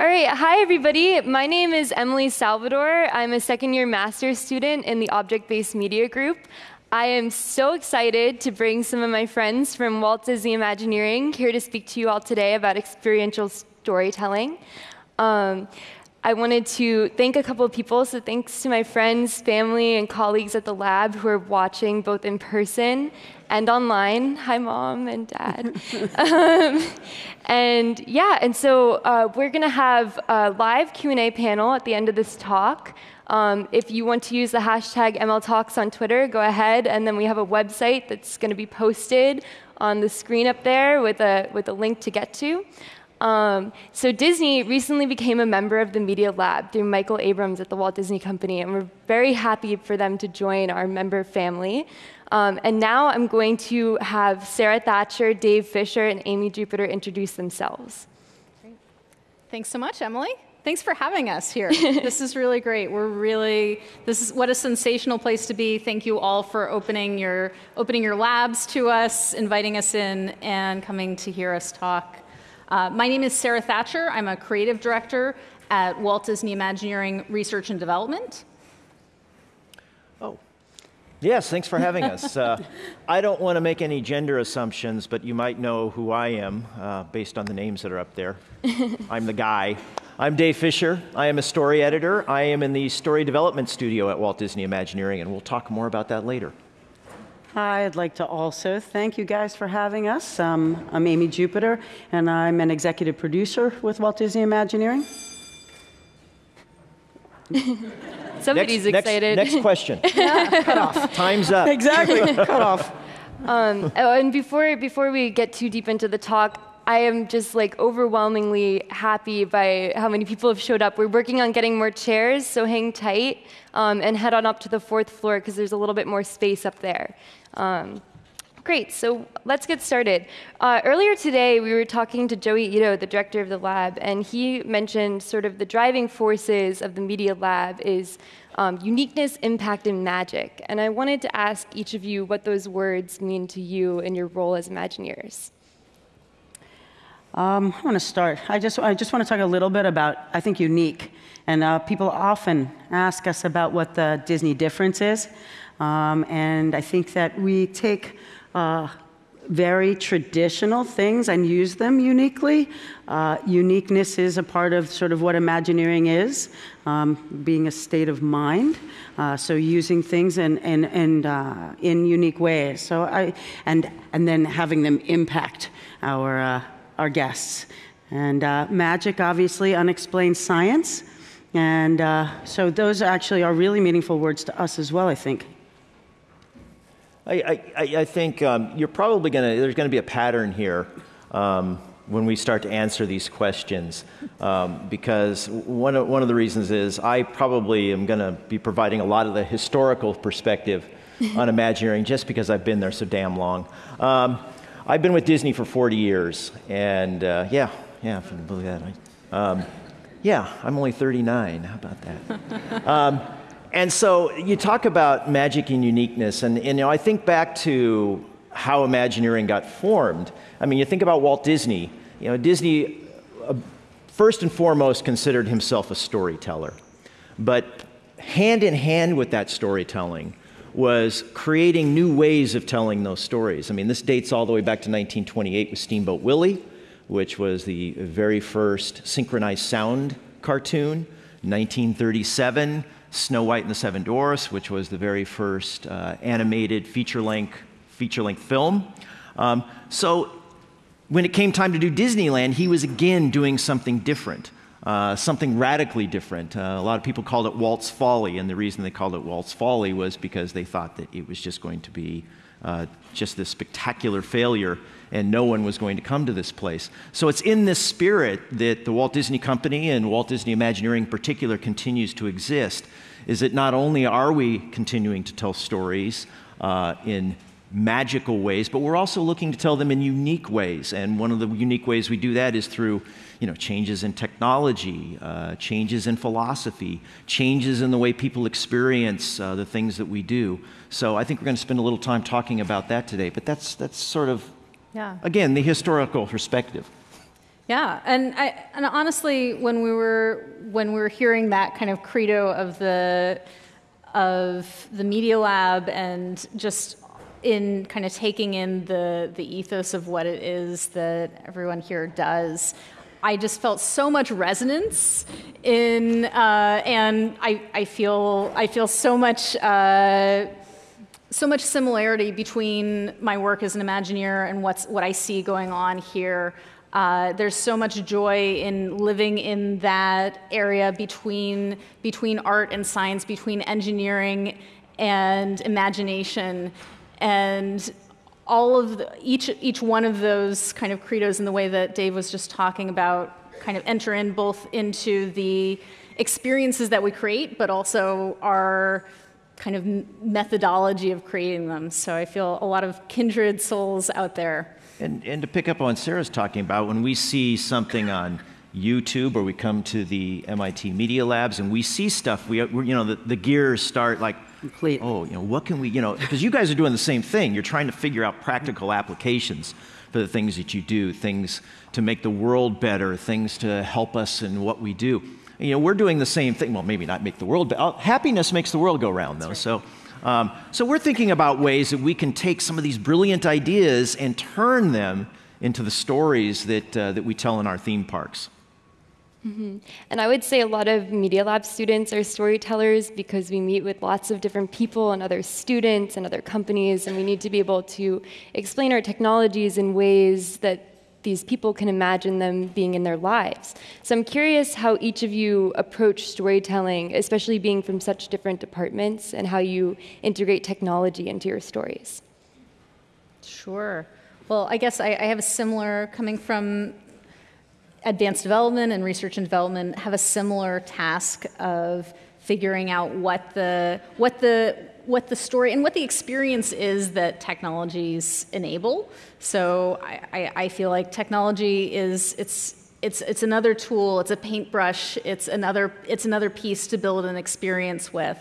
All right, hi everybody. My name is Emily Salvador. I'm a second year master's student in the Object-Based Media Group. I am so excited to bring some of my friends from Walt Disney Imagineering here to speak to you all today about experiential storytelling. Um, I wanted to thank a couple of people, so thanks to my friends, family, and colleagues at the lab who are watching both in person and online. Hi, mom and dad. um, and yeah, and so uh, we're going to have a live Q&A panel at the end of this talk. Um, if you want to use the hashtag MLTalks on Twitter, go ahead, and then we have a website that's going to be posted on the screen up there with a, with a link to get to. Um, so Disney recently became a member of the Media Lab through Michael Abrams at the Walt Disney Company, and we're very happy for them to join our member family. Um, and now I'm going to have Sarah Thatcher, Dave Fisher, and Amy Jupiter introduce themselves. Great. Thanks so much, Emily. Thanks for having us here. this is really great. We're really, this is what a sensational place to be. Thank you all for opening your, opening your labs to us, inviting us in, and coming to hear us talk. Uh, my name is Sarah Thatcher. I'm a creative director at Walt Disney Imagineering Research and Development. Yes, thanks for having us. Uh, I don't want to make any gender assumptions, but you might know who I am uh, based on the names that are up there. I'm the guy. I'm Dave Fisher. I am a story editor. I am in the story development studio at Walt Disney Imagineering, and we'll talk more about that later. Hi, I'd like to also thank you guys for having us. Um, I'm Amy Jupiter, and I'm an executive producer with Walt Disney Imagineering. Somebody's next, excited. Next, next question. yeah, cut off. Time's up. Exactly, cut off. Um, oh, and before, before we get too deep into the talk, I am just like overwhelmingly happy by how many people have showed up. We're working on getting more chairs, so hang tight um, and head on up to the fourth floor because there's a little bit more space up there. Um, great, so let's get started. Uh, earlier today, we were talking to Joi Ito, the director of the lab, and he mentioned sort of the driving forces of the Media Lab is um, uniqueness, impact, and magic. And I wanted to ask each of you what those words mean to you in your role as Imagineers. Um, I want to start. I just, I just want to talk a little bit about, I think, unique. And uh, people often ask us about what the Disney difference is. Um, and I think that we take uh, very traditional things and use them uniquely. Uh, uniqueness is a part of sort of what Imagineering is, um, being a state of mind. Uh, so using things and in, in, uh, in unique ways. So I, and, and then having them impact our, uh, our guests. And uh, magic, obviously, unexplained science. And uh, so those actually are really meaningful words to us as well, I think. I, I, I think um, you're probably going to, there's going to be a pattern here um, when we start to answer these questions. Um, because one of, one of the reasons is I probably am going to be providing a lot of the historical perspective on Imagineering just because I've been there so damn long. Um, I've been with Disney for 40 years, and uh, yeah, yeah, if you believe that. Um, yeah, I'm only 39. How about that? And so you talk about magic and uniqueness, and, and, you know, I think back to how Imagineering got formed. I mean, you think about Walt Disney. You know, Disney, uh, first and foremost, considered himself a storyteller. But hand in hand with that storytelling was creating new ways of telling those stories. I mean, this dates all the way back to 1928 with Steamboat Willie, which was the very first synchronized sound cartoon. 1937, Snow White and the Seven Dwarfs, which was the very first uh, animated feature-length feature-length film. Um, so when it came time to do Disneyland, he was again doing something different. Uh, something radically different. Uh, a lot of people called it Walt's Folly, and the reason they called it Walt's Folly was because they thought that it was just going to be uh, just this spectacular failure and no one was going to come to this place. So it's in this spirit that the Walt Disney Company and Walt Disney Imagineering in particular continues to exist, is that not only are we continuing to tell stories uh, in magical ways, but we're also looking to tell them in unique ways. And one of the unique ways we do that is through you know, changes in technology, uh, changes in philosophy, changes in the way people experience uh, the things that we do. So I think we're going to spend a little time talking about that today. But that's, that's sort of, yeah. again, the historical perspective. Yeah, and I, and honestly, when we were when we were hearing that kind of credo of the of the media lab and just in kind of taking in the the ethos of what it is that everyone here does, I just felt so much resonance in, uh, and I, I feel I feel so much. Uh, so much similarity between my work as an Imagineer and what's, what I see going on here. Uh, there's so much joy in living in that area between, between art and science, between engineering and imagination. And all of the, each, each one of those kind of credos in the way that Dave was just talking about kind of enter in both into the experiences that we create, but also our kind of methodology of creating them. So I feel a lot of kindred souls out there. And, and to pick up on Sarah's talking about, when we see something on YouTube or we come to the MIT Media Labs and we see stuff, we, you know, the, the gears start like, Complete. oh, you know, what can we, you know, because you guys are doing the same thing. You're trying to figure out practical applications for the things that you do, things to make the world better, things to help us in what we do. You know, we're doing the same thing. Well, maybe not make the world, but uh, happiness makes the world go round, though. Right. So, um, so we're thinking about ways that we can take some of these brilliant ideas and turn them into the stories that, uh, that we tell in our theme parks. Mm-hmm. And I would say a lot of Media Lab students are storytellers because we meet with lots of different people and other students and other companies, and we need to be able to explain our technologies in ways that these people can imagine them being in their lives. So I'm curious how each of you approach storytelling, especially being from such different departments, and how you integrate technology into your stories. Sure. Well, I guess I, I have a similar, coming from advanced development and research and development, have a similar task of figuring out what the, what the, what the story and what the experience is that technologies enable. So I, I, I feel like technology is it's it's it's another tool. It's a paintbrush. It's another it's another piece to build an experience with.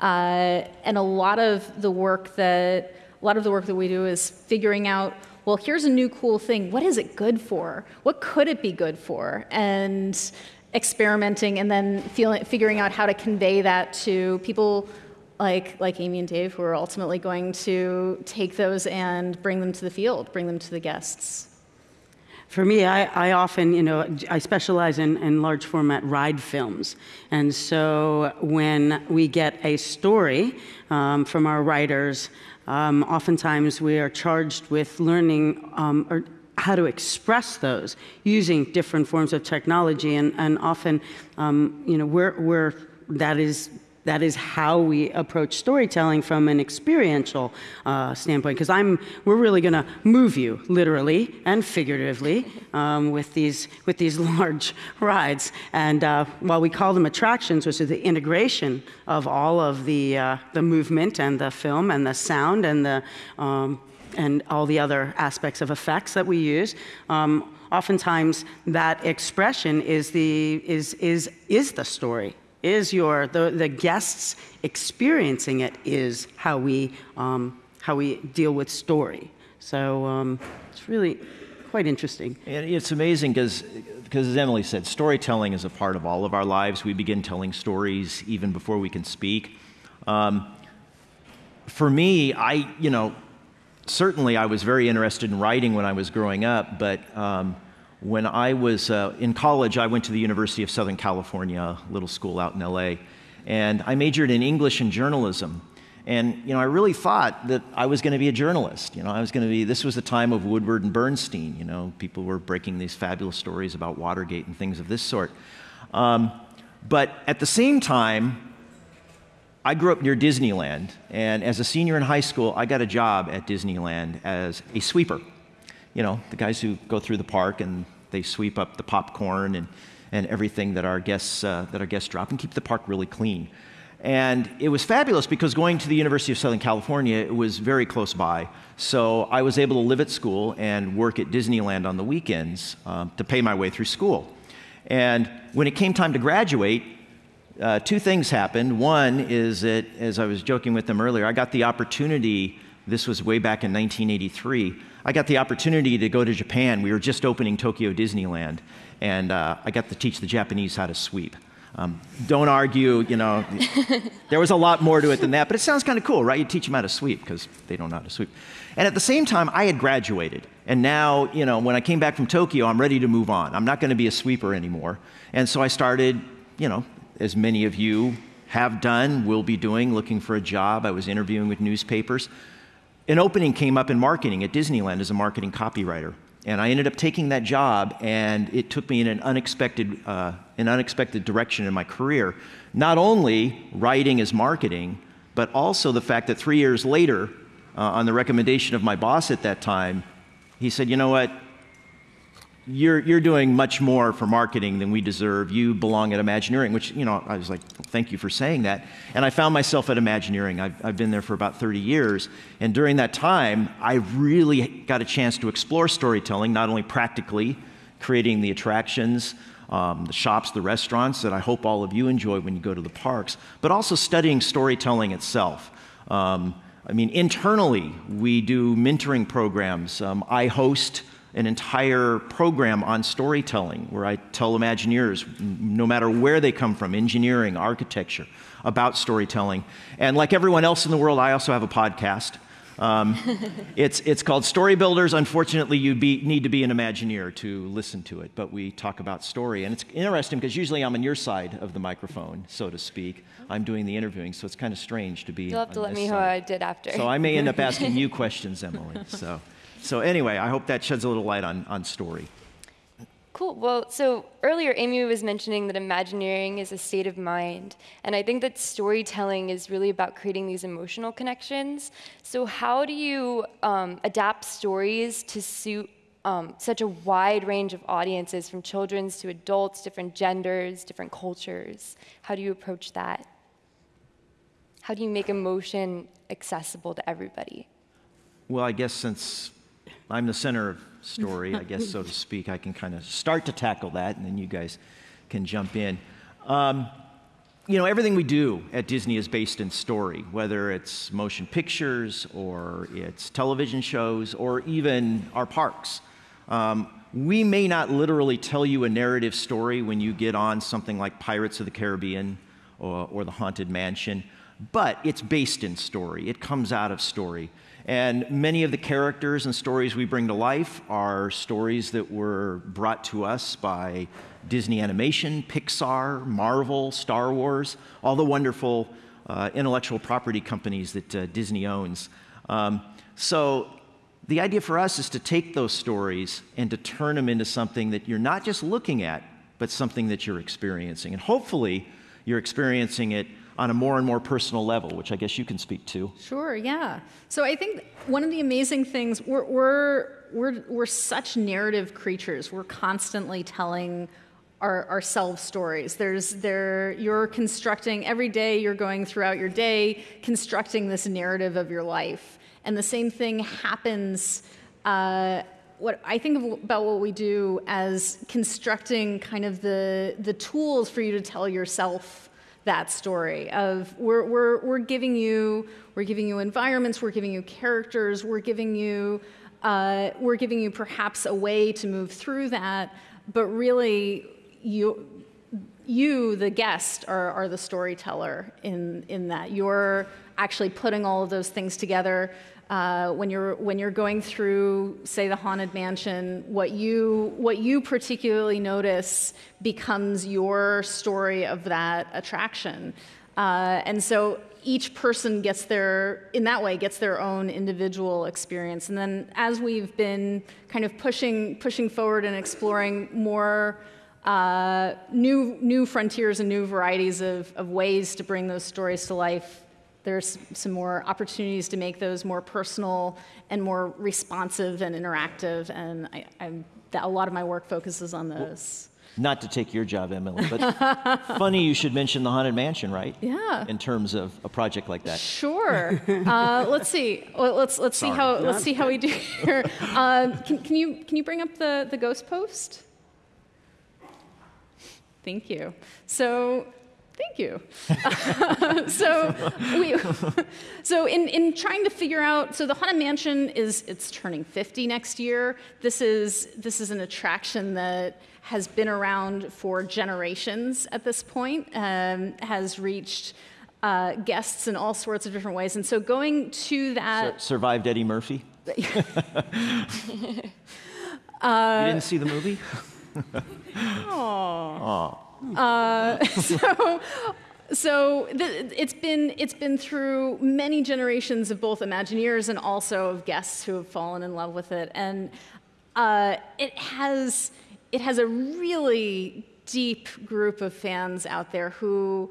Uh, and a lot of the work that a lot of the work that we do is figuring out well here's a new cool thing what is it good for what could it be good for and experimenting and then feeling, figuring out how to convey that to people like, like Amy and Dave, who are ultimately going to take those and bring them to the field, bring them to the guests. For me, I, I often, you know, I specialize in, in large format ride films. And so when we get a story um, from our writers, um, oftentimes we are charged with learning um, or how to express those using different forms of technology. And, and often, um, you know, we're, we're, that is that is how we approach storytelling from an experiential uh, standpoint. Because I'm, we're really going to move you literally and figuratively um, with these with these large rides. And uh, while we call them attractions, which is the integration of all of the uh, the movement and the film and the sound and the um, and all the other aspects of effects that we use. Um, oftentimes, that expression is the is is is the story is your, the, the guests experiencing it is how we, um, how we deal with story. So um, it's really quite interesting. And it's amazing because, because as Emily said, storytelling is a part of all of our lives. We begin telling stories even before we can speak. Um, for me, I, you know, certainly I was very interested in writing when I was growing up, but um, when I was uh, in college, I went to the University of Southern California, a little school out in LA, and I majored in English and journalism. And you know, I really thought that I was going to be a journalist. You know, I was going to be. This was the time of Woodward and Bernstein. You know, people were breaking these fabulous stories about Watergate and things of this sort. Um, but at the same time, I grew up near Disneyland, and as a senior in high school, I got a job at Disneyland as a sweeper you know, the guys who go through the park and they sweep up the popcorn and, and everything that our guests uh, that our guests drop and keep the park really clean. And it was fabulous because going to the University of Southern California, it was very close by. So I was able to live at school and work at Disneyland on the weekends um, to pay my way through school. And when it came time to graduate, uh, two things happened. One is that, as I was joking with them earlier, I got the opportunity this was way back in 1983, I got the opportunity to go to Japan. We were just opening Tokyo Disneyland, and uh, I got to teach the Japanese how to sweep. Um, don't argue, you know, there was a lot more to it than that, but it sounds kind of cool, right? You teach them how to sweep because they don't know how to sweep. And at the same time, I had graduated. And now, you know, when I came back from Tokyo, I'm ready to move on. I'm not going to be a sweeper anymore. And so I started, you know, as many of you have done, will be doing, looking for a job. I was interviewing with newspapers. An opening came up in marketing at Disneyland as a marketing copywriter. And I ended up taking that job, and it took me in an unexpected, uh, an unexpected direction in my career. Not only writing as marketing, but also the fact that three years later, uh, on the recommendation of my boss at that time, he said, You know what? You're, you're doing much more for marketing than we deserve. You belong at Imagineering, which, you know, I was like, thank you for saying that. And I found myself at Imagineering. I've, I've been there for about 30 years. And during that time, I really got a chance to explore storytelling, not only practically, creating the attractions, um, the shops, the restaurants that I hope all of you enjoy when you go to the parks, but also studying storytelling itself. Um, I mean, internally, we do mentoring programs. Um, I host an entire program on storytelling where I tell Imagineers, no matter where they come from, engineering, architecture, about storytelling. And like everyone else in the world, I also have a podcast. Um, it's, it's called Story Builders. Unfortunately, you need to be an Imagineer to listen to it, but we talk about story. And it's interesting because usually I'm on your side of the microphone, so to speak. I'm doing the interviewing, so it's kind of strange to be. You'll have to let me know how I did after. So I may end up asking you questions, Emily. So. So anyway, I hope that sheds a little light on, on story. Cool. Well, so earlier Amy was mentioning that Imagineering is a state of mind. And I think that storytelling is really about creating these emotional connections. So, how do you um, adapt stories to suit um, such a wide range of audiences, from children's to adults, different genders, different cultures? How do you approach that? How do you make emotion accessible to everybody? Well, I guess since I'm the center of story, I guess, so to speak. I can kind of start to tackle that, and then you guys can jump in. Um, you know, everything we do at Disney is based in story, whether it's motion pictures or it's television shows or even our parks. Um, we may not literally tell you a narrative story when you get on something like Pirates of the Caribbean or, or The Haunted Mansion, but it's based in story. It comes out of story. And many of the characters and stories we bring to life are stories that were brought to us by Disney Animation, Pixar, Marvel, Star Wars, all the wonderful uh, intellectual property companies that uh, Disney owns. Um, so the idea for us is to take those stories and to turn them into something that you're not just looking at, but something that you're experiencing. And hopefully, you're experiencing it on a more and more personal level, which I guess you can speak to. Sure, yeah. So I think one of the amazing things, we're, we're, we're, we're such narrative creatures. We're constantly telling our, ourselves stories. There's there you're constructing every day you're going throughout your day constructing this narrative of your life, and the same thing happens. Uh, what I think about what we do as constructing kind of the the tools for you to tell yourself that story of we're, we're, we're giving you we're giving you environments we're giving you characters we're giving you uh, we're giving you perhaps a way to move through that but really you you the guest are, are the storyteller in in that. You're actually putting all of those things together uh, when you're when you're going through, say, the haunted mansion, what you what you particularly notice becomes your story of that attraction, uh, and so each person gets their in that way gets their own individual experience. And then as we've been kind of pushing pushing forward and exploring more. Uh, new, new frontiers and new varieties of, of ways to bring those stories to life there's some more opportunities to make those more personal and more responsive and interactive, and a lot of my work focuses on those. Not to take your job, Emily, but funny you should mention the Haunted Mansion, right? Yeah. In terms of a project like that. Sure. Uh, let's see. Let's let's Sorry. see how let's see how we do here. Uh, can, can you can you bring up the the ghost post? Thank you. So Thank you. so, we, so in, in trying to figure out, so the Haunted Mansion is it's turning 50 next year. This is this is an attraction that has been around for generations at this point, um, has reached uh, guests in all sorts of different ways, and so going to that Sur- survived Eddie Murphy. you didn't see the movie? Aww. Uh, so, so it's been it's been through many generations of both Imagineers and also of guests who have fallen in love with it, and uh, it has it has a really deep group of fans out there who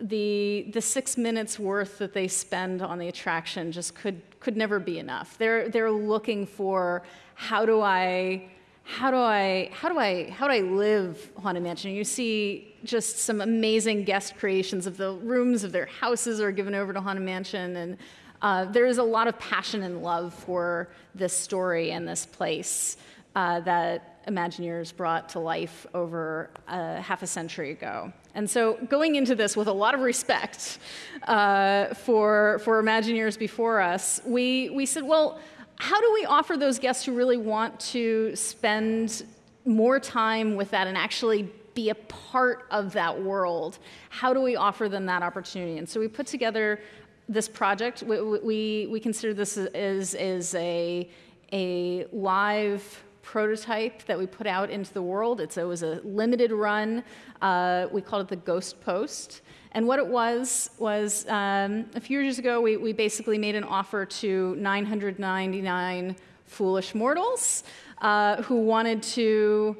the the six minutes worth that they spend on the attraction just could could never be enough. They're they're looking for how do I how do I how do I how do I live Haunted Mansion? You see just some amazing guest creations of the rooms of their houses are given over to Haunted Mansion, and uh, there is a lot of passion and love for this story and this place uh, that Imagineers brought to life over uh, half a century ago. And so, going into this with a lot of respect uh, for for Imagineers before us, we we said, well how do we offer those guests who really want to spend more time with that and actually be a part of that world? How do we offer them that opportunity? And so we put together this project. We, we, we consider this as, as a, a live prototype that we put out into the world. It's, it was a limited run. Uh, we called it the Ghost Post. And what it was was um, a few years ago, we, we basically made an offer to 999 foolish mortals uh, who wanted to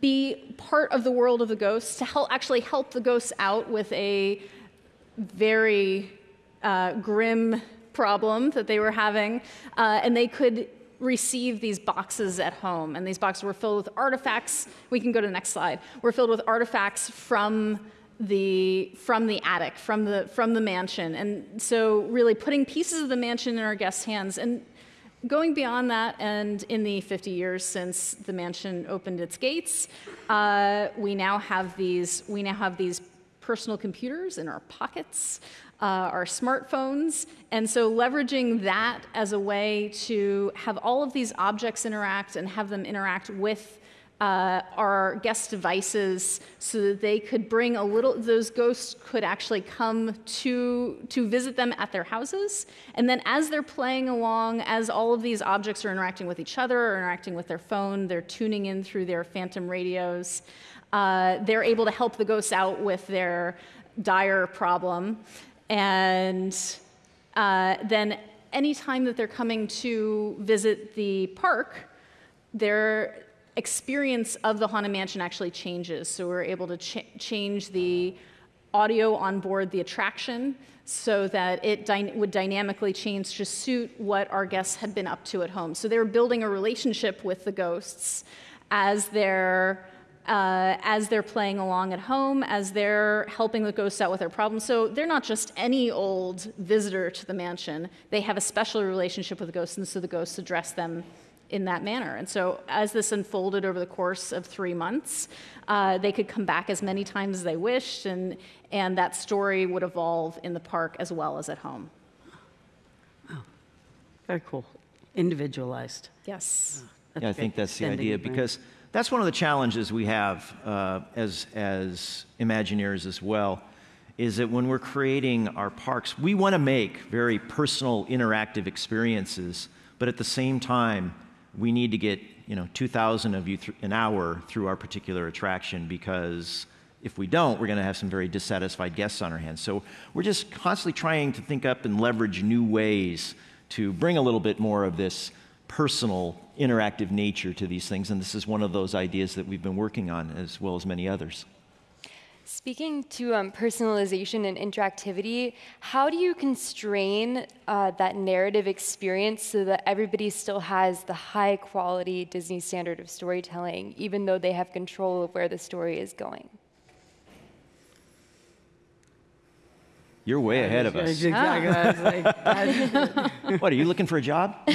be part of the world of the ghosts, to help, actually help the ghosts out with a very uh, grim problem that they were having. Uh, and they could receive these boxes at home. And these boxes were filled with artifacts. We can go to the next slide. We're filled with artifacts from the from the attic, from the from the mansion, and so really putting pieces of the mansion in our guests' hands and. Going beyond that, and in the 50 years since the mansion opened its gates, uh, we now have these. We now have these personal computers in our pockets, uh, our smartphones, and so leveraging that as a way to have all of these objects interact and have them interact with uh, our guest devices so that they could bring a little those ghosts could actually come to to visit them at their houses. And then as they're playing along as all of these objects are interacting with each other or interacting with their phone they're tuning in through their phantom radios uh, they're able to help the ghosts out with their dire problem. And uh, then anytime that they're coming to visit the park they're experience of the Haunted Mansion actually changes. So we're able to ch change the audio on board the attraction so that it dy would dynamically change to suit what our guests had been up to at home. So they're building a relationship with the ghosts as they're uh, as they're playing along at home, as they're helping the ghosts out with their problems. So they're not just any old visitor to the mansion. They have a special relationship with the ghosts, and so the ghosts address them in that manner. And so, as this unfolded over the course of three months, uh, they could come back as many times as they wished, and, and that story would evolve in the park as well as at home. Oh, very cool. Individualized. Yes. yeah, I think that's the idea because that's one of the challenges we have uh, as, as Imagineers as well. Is that when we're creating our parks, we want to make very personal, interactive experiences, but at the same time, we need to get you know 2,000 of you an hour through our particular attraction because if we don't, we're going to have some very dissatisfied guests on our hands. So we're just constantly trying to think up and leverage new ways to bring a little bit more of this personal, interactive nature to these things. And this is one of those ideas that we've been working on, as well as many others. Speaking to um, personalization and interactivity, how do you constrain uh, that narrative experience so that everybody still has the high quality Disney standard of storytelling, even though they have control of where the story is going? You're way ahead of us. Exactly. what are you looking for a job?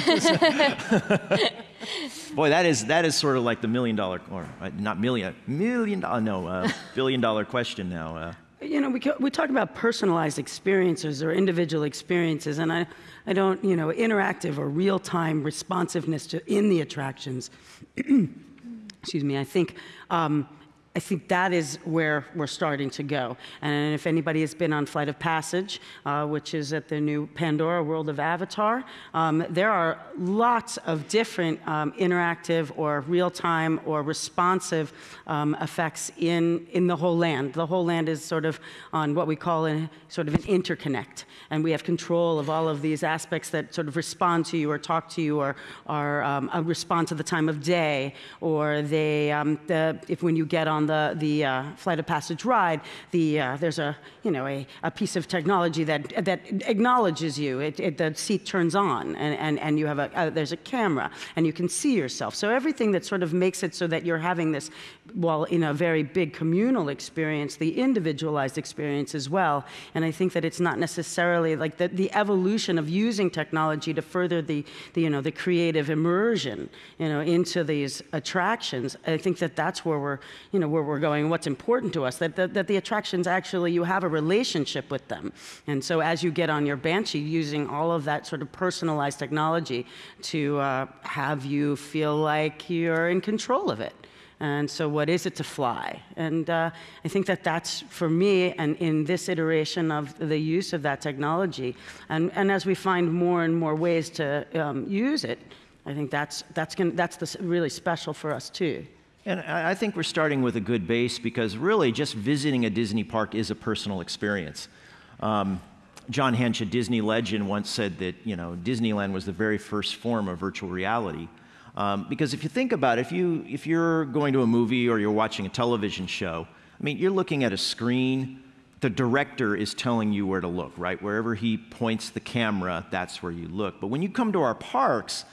Boy, that is that is sort of like the million dollar, or uh, not million, million dollar, no, uh, billion dollar question now. Uh, you know, we, we talk about personalized experiences or individual experiences, and I, I don't, you know, interactive or real-time responsiveness to, in the attractions. Excuse me, I think um, I think that is where we're starting to go. And if anybody has been on Flight of Passage, uh, which is at the new Pandora World of Avatar, um, there are lots of different um, interactive or real time or responsive um, effects in, in the whole land. The whole land is sort of on what we call a, sort of an interconnect. And we have control of all of these aspects that sort of respond to you or talk to you or, or um, respond to the time of day or they, um, the, if when you get on the, the uh, Flight of Passage ride, the, uh, there's a, you know, a, a piece of technology that, that acknowledges you. It, it, the seat turns on, and, and, and you have a, uh, there's a camera, and you can see yourself. So everything that sort of makes it so that you're having this, well, in a very big communal experience, the individualized experience as well. And I think that it's not necessarily like the, the evolution of using technology to further the, the, you know, the creative immersion, you know, into these attractions. I think that that's where we're, you know, where we're going, what's important to us, that, that, that the attractions actually, you have a relationship with them. And so as you get on your Banshee, using all of that sort of personalized technology to uh, have you feel like you're in control of it. And so, what is it to fly? And uh, I think that that's for me, and in this iteration of the use of that technology, and, and as we find more and more ways to um, use it, I think that's, that's, gonna, that's the, really special for us too. And I think we're starting with a good base because really just visiting a Disney park is a personal experience. Um, John Hench, a Disney legend, once said that you know Disneyland was the very first form of virtual reality. Um, because if you think about it, if, you, if you're going to a movie or you're watching a television show, I mean, you're looking at a screen, the director is telling you where to look, right? Wherever he points the camera, that's where you look. But when you come to our parks,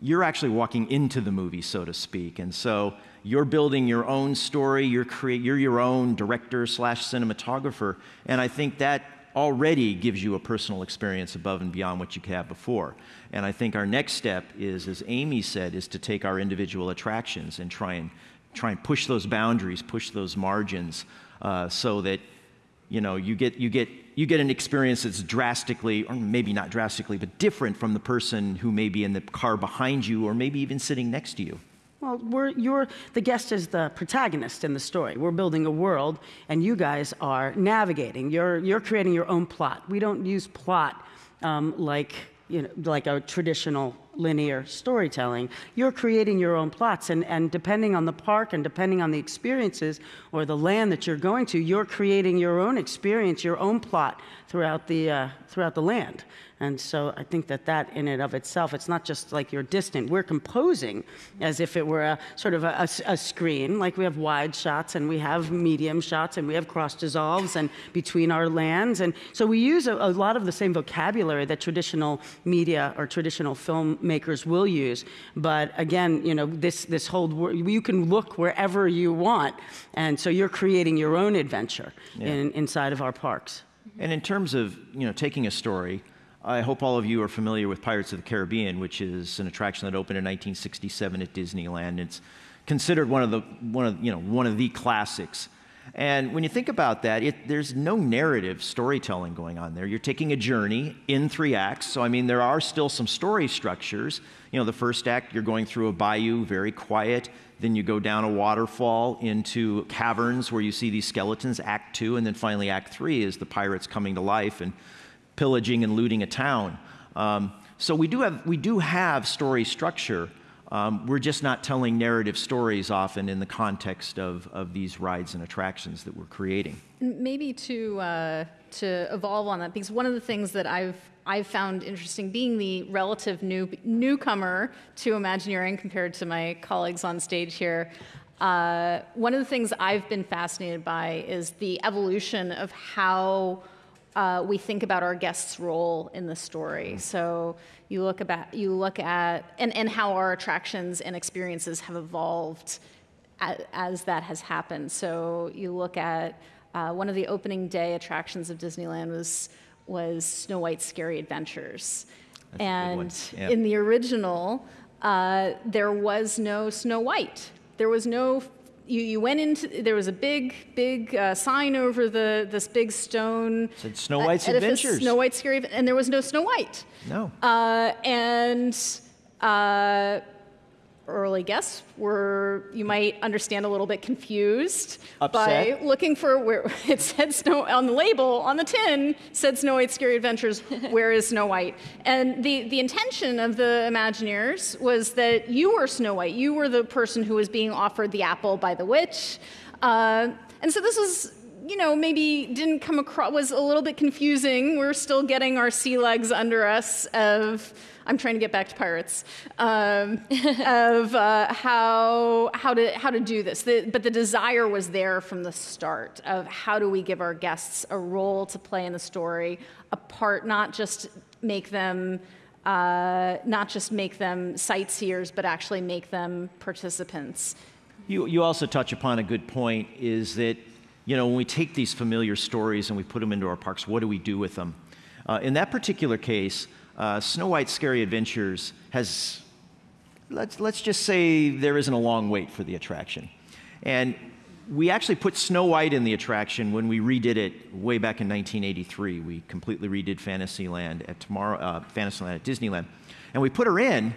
you're actually walking into the movie, so to speak. And so you're building your own story, you're, create, you're your own director slash cinematographer, and I think that already gives you a personal experience above and beyond what you could have before. And I think our next step is, as Amy said, is to take our individual attractions and try and try and push those boundaries, push those margins, uh, so that you know you get you get you get an experience that's drastically, or maybe not drastically, but different from the person who may be in the car behind you, or maybe even sitting next to you. Well, we're, you're, the guest is the protagonist in the story. We're building a world, and you guys are navigating. You're, you're creating your own plot. We don't use plot um, like, you know, like a traditional linear storytelling. You're creating your own plots, and, and depending on the park and depending on the experiences or the land that you're going to, you're creating your own experience, your own plot throughout the, uh, throughout the land. And so I think that that in and of itself, it's not just like you're distant. We're composing as if it were a sort of a, a, a screen, like we have wide shots and we have medium shots and we have cross dissolves and between our lands. And so we use a, a lot of the same vocabulary that traditional media or traditional filmmakers will use. But again, you know, this, this whole, you can look wherever you want. And so you're creating your own adventure yeah. in, inside of our parks. And in terms of, you know, taking a story, I hope all of you are familiar with Pirates of the Caribbean, which is an attraction that opened in 1967 at Disneyland. It's considered one of the one of you know one of the classics. And when you think about that, it, there's no narrative storytelling going on there. You're taking a journey in three acts. So I mean, there are still some story structures. You know, the first act you're going through a bayou, very quiet. Then you go down a waterfall into caverns where you see these skeletons. Act two, and then finally Act three is the pirates coming to life and pillaging and looting a town. Um, so we do have, we do have story structure. Um, we're just not telling narrative stories often in the context of, of these rides and attractions that we're creating. Maybe to, uh, to evolve on that, because one of the things that I've, I've found interesting, being the relative new, newcomer to Imagineering compared to my colleagues on stage here, uh, one of the things I've been fascinated by is the evolution of how uh, we think about our guest's role in the story. So you look about you look at and, and how our attractions and experiences have evolved as, as that has happened. So you look at uh, one of the opening day attractions of Disneyland was was Snow White's Scary Adventures, That's and in the original, uh, there was no Snow White. There was no you, you went into there was a big big uh, sign over the this big stone It Said Snow White's edifice, Adventures. Snow White's Scary, and there was no Snow White. No. Uh, and uh, early guests were, you might understand, a little bit confused Upset. by looking for where it said Snow on the label on the tin said Snow White's Scary Adventures. where is Snow White? And the the intention of the Imagineers was that you were Snow White. You were the person who was being offered the apple by the witch. Uh, and so this was you know, maybe didn't come across, was a little bit confusing. We're still getting our sea legs under us of, I'm trying to get back to pirates, um, of uh, how, how, to, how to do this. The, but the desire was there from the start of how do we give our guests a role to play in the story, a part, not just make them uh, not just make them sightseers, but actually make them participants. You, you also touch upon a good point is that, you know, when we take these familiar stories and we put them into our parks, what do we do with them? Uh, in that particular case, uh, Snow White's Scary Adventures has, let's, let's just say there isn't a long wait for the attraction. And we actually put Snow White in the attraction when we redid it way back in 1983. We completely redid Fantasyland at tomorrow, uh, Fantasyland at Disneyland, and we put her in.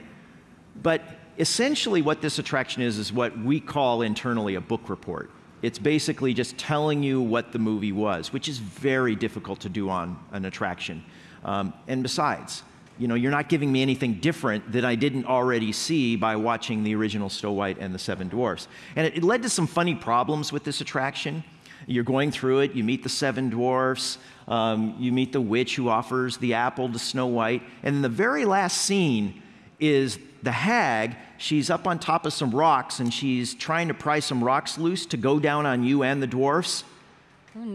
But essentially, what this attraction is is what we call internally a book report. It's basically just telling you what the movie was, which is very difficult to do on an attraction. Um, and besides, you know, you're not giving me anything different that I didn't already see by watching the original Snow White and the Seven Dwarfs. And it, it led to some funny problems with this attraction. You're going through it, you meet the seven dwarfs, um, you meet the witch who offers the apple to Snow White, and the very last scene is the hag. She's up on top of some rocks and she's trying to pry some rocks loose to go down on you and the dwarfs.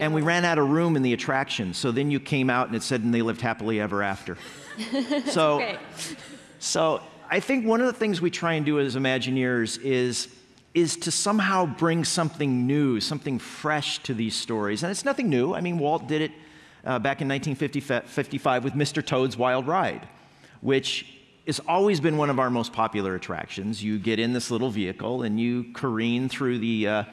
And we ran out of room in the attraction. So then you came out and it said, and they lived happily ever after. so, Okay. so I think one of the things we try and do as Imagineers is, is to somehow bring something new, something fresh to these stories. And it's nothing new. I mean, Walt did it uh, back in 1955 with Mr. Toad's Wild Ride, which has always been one of our most popular attractions. You get in this little vehicle and you careen through the, uh,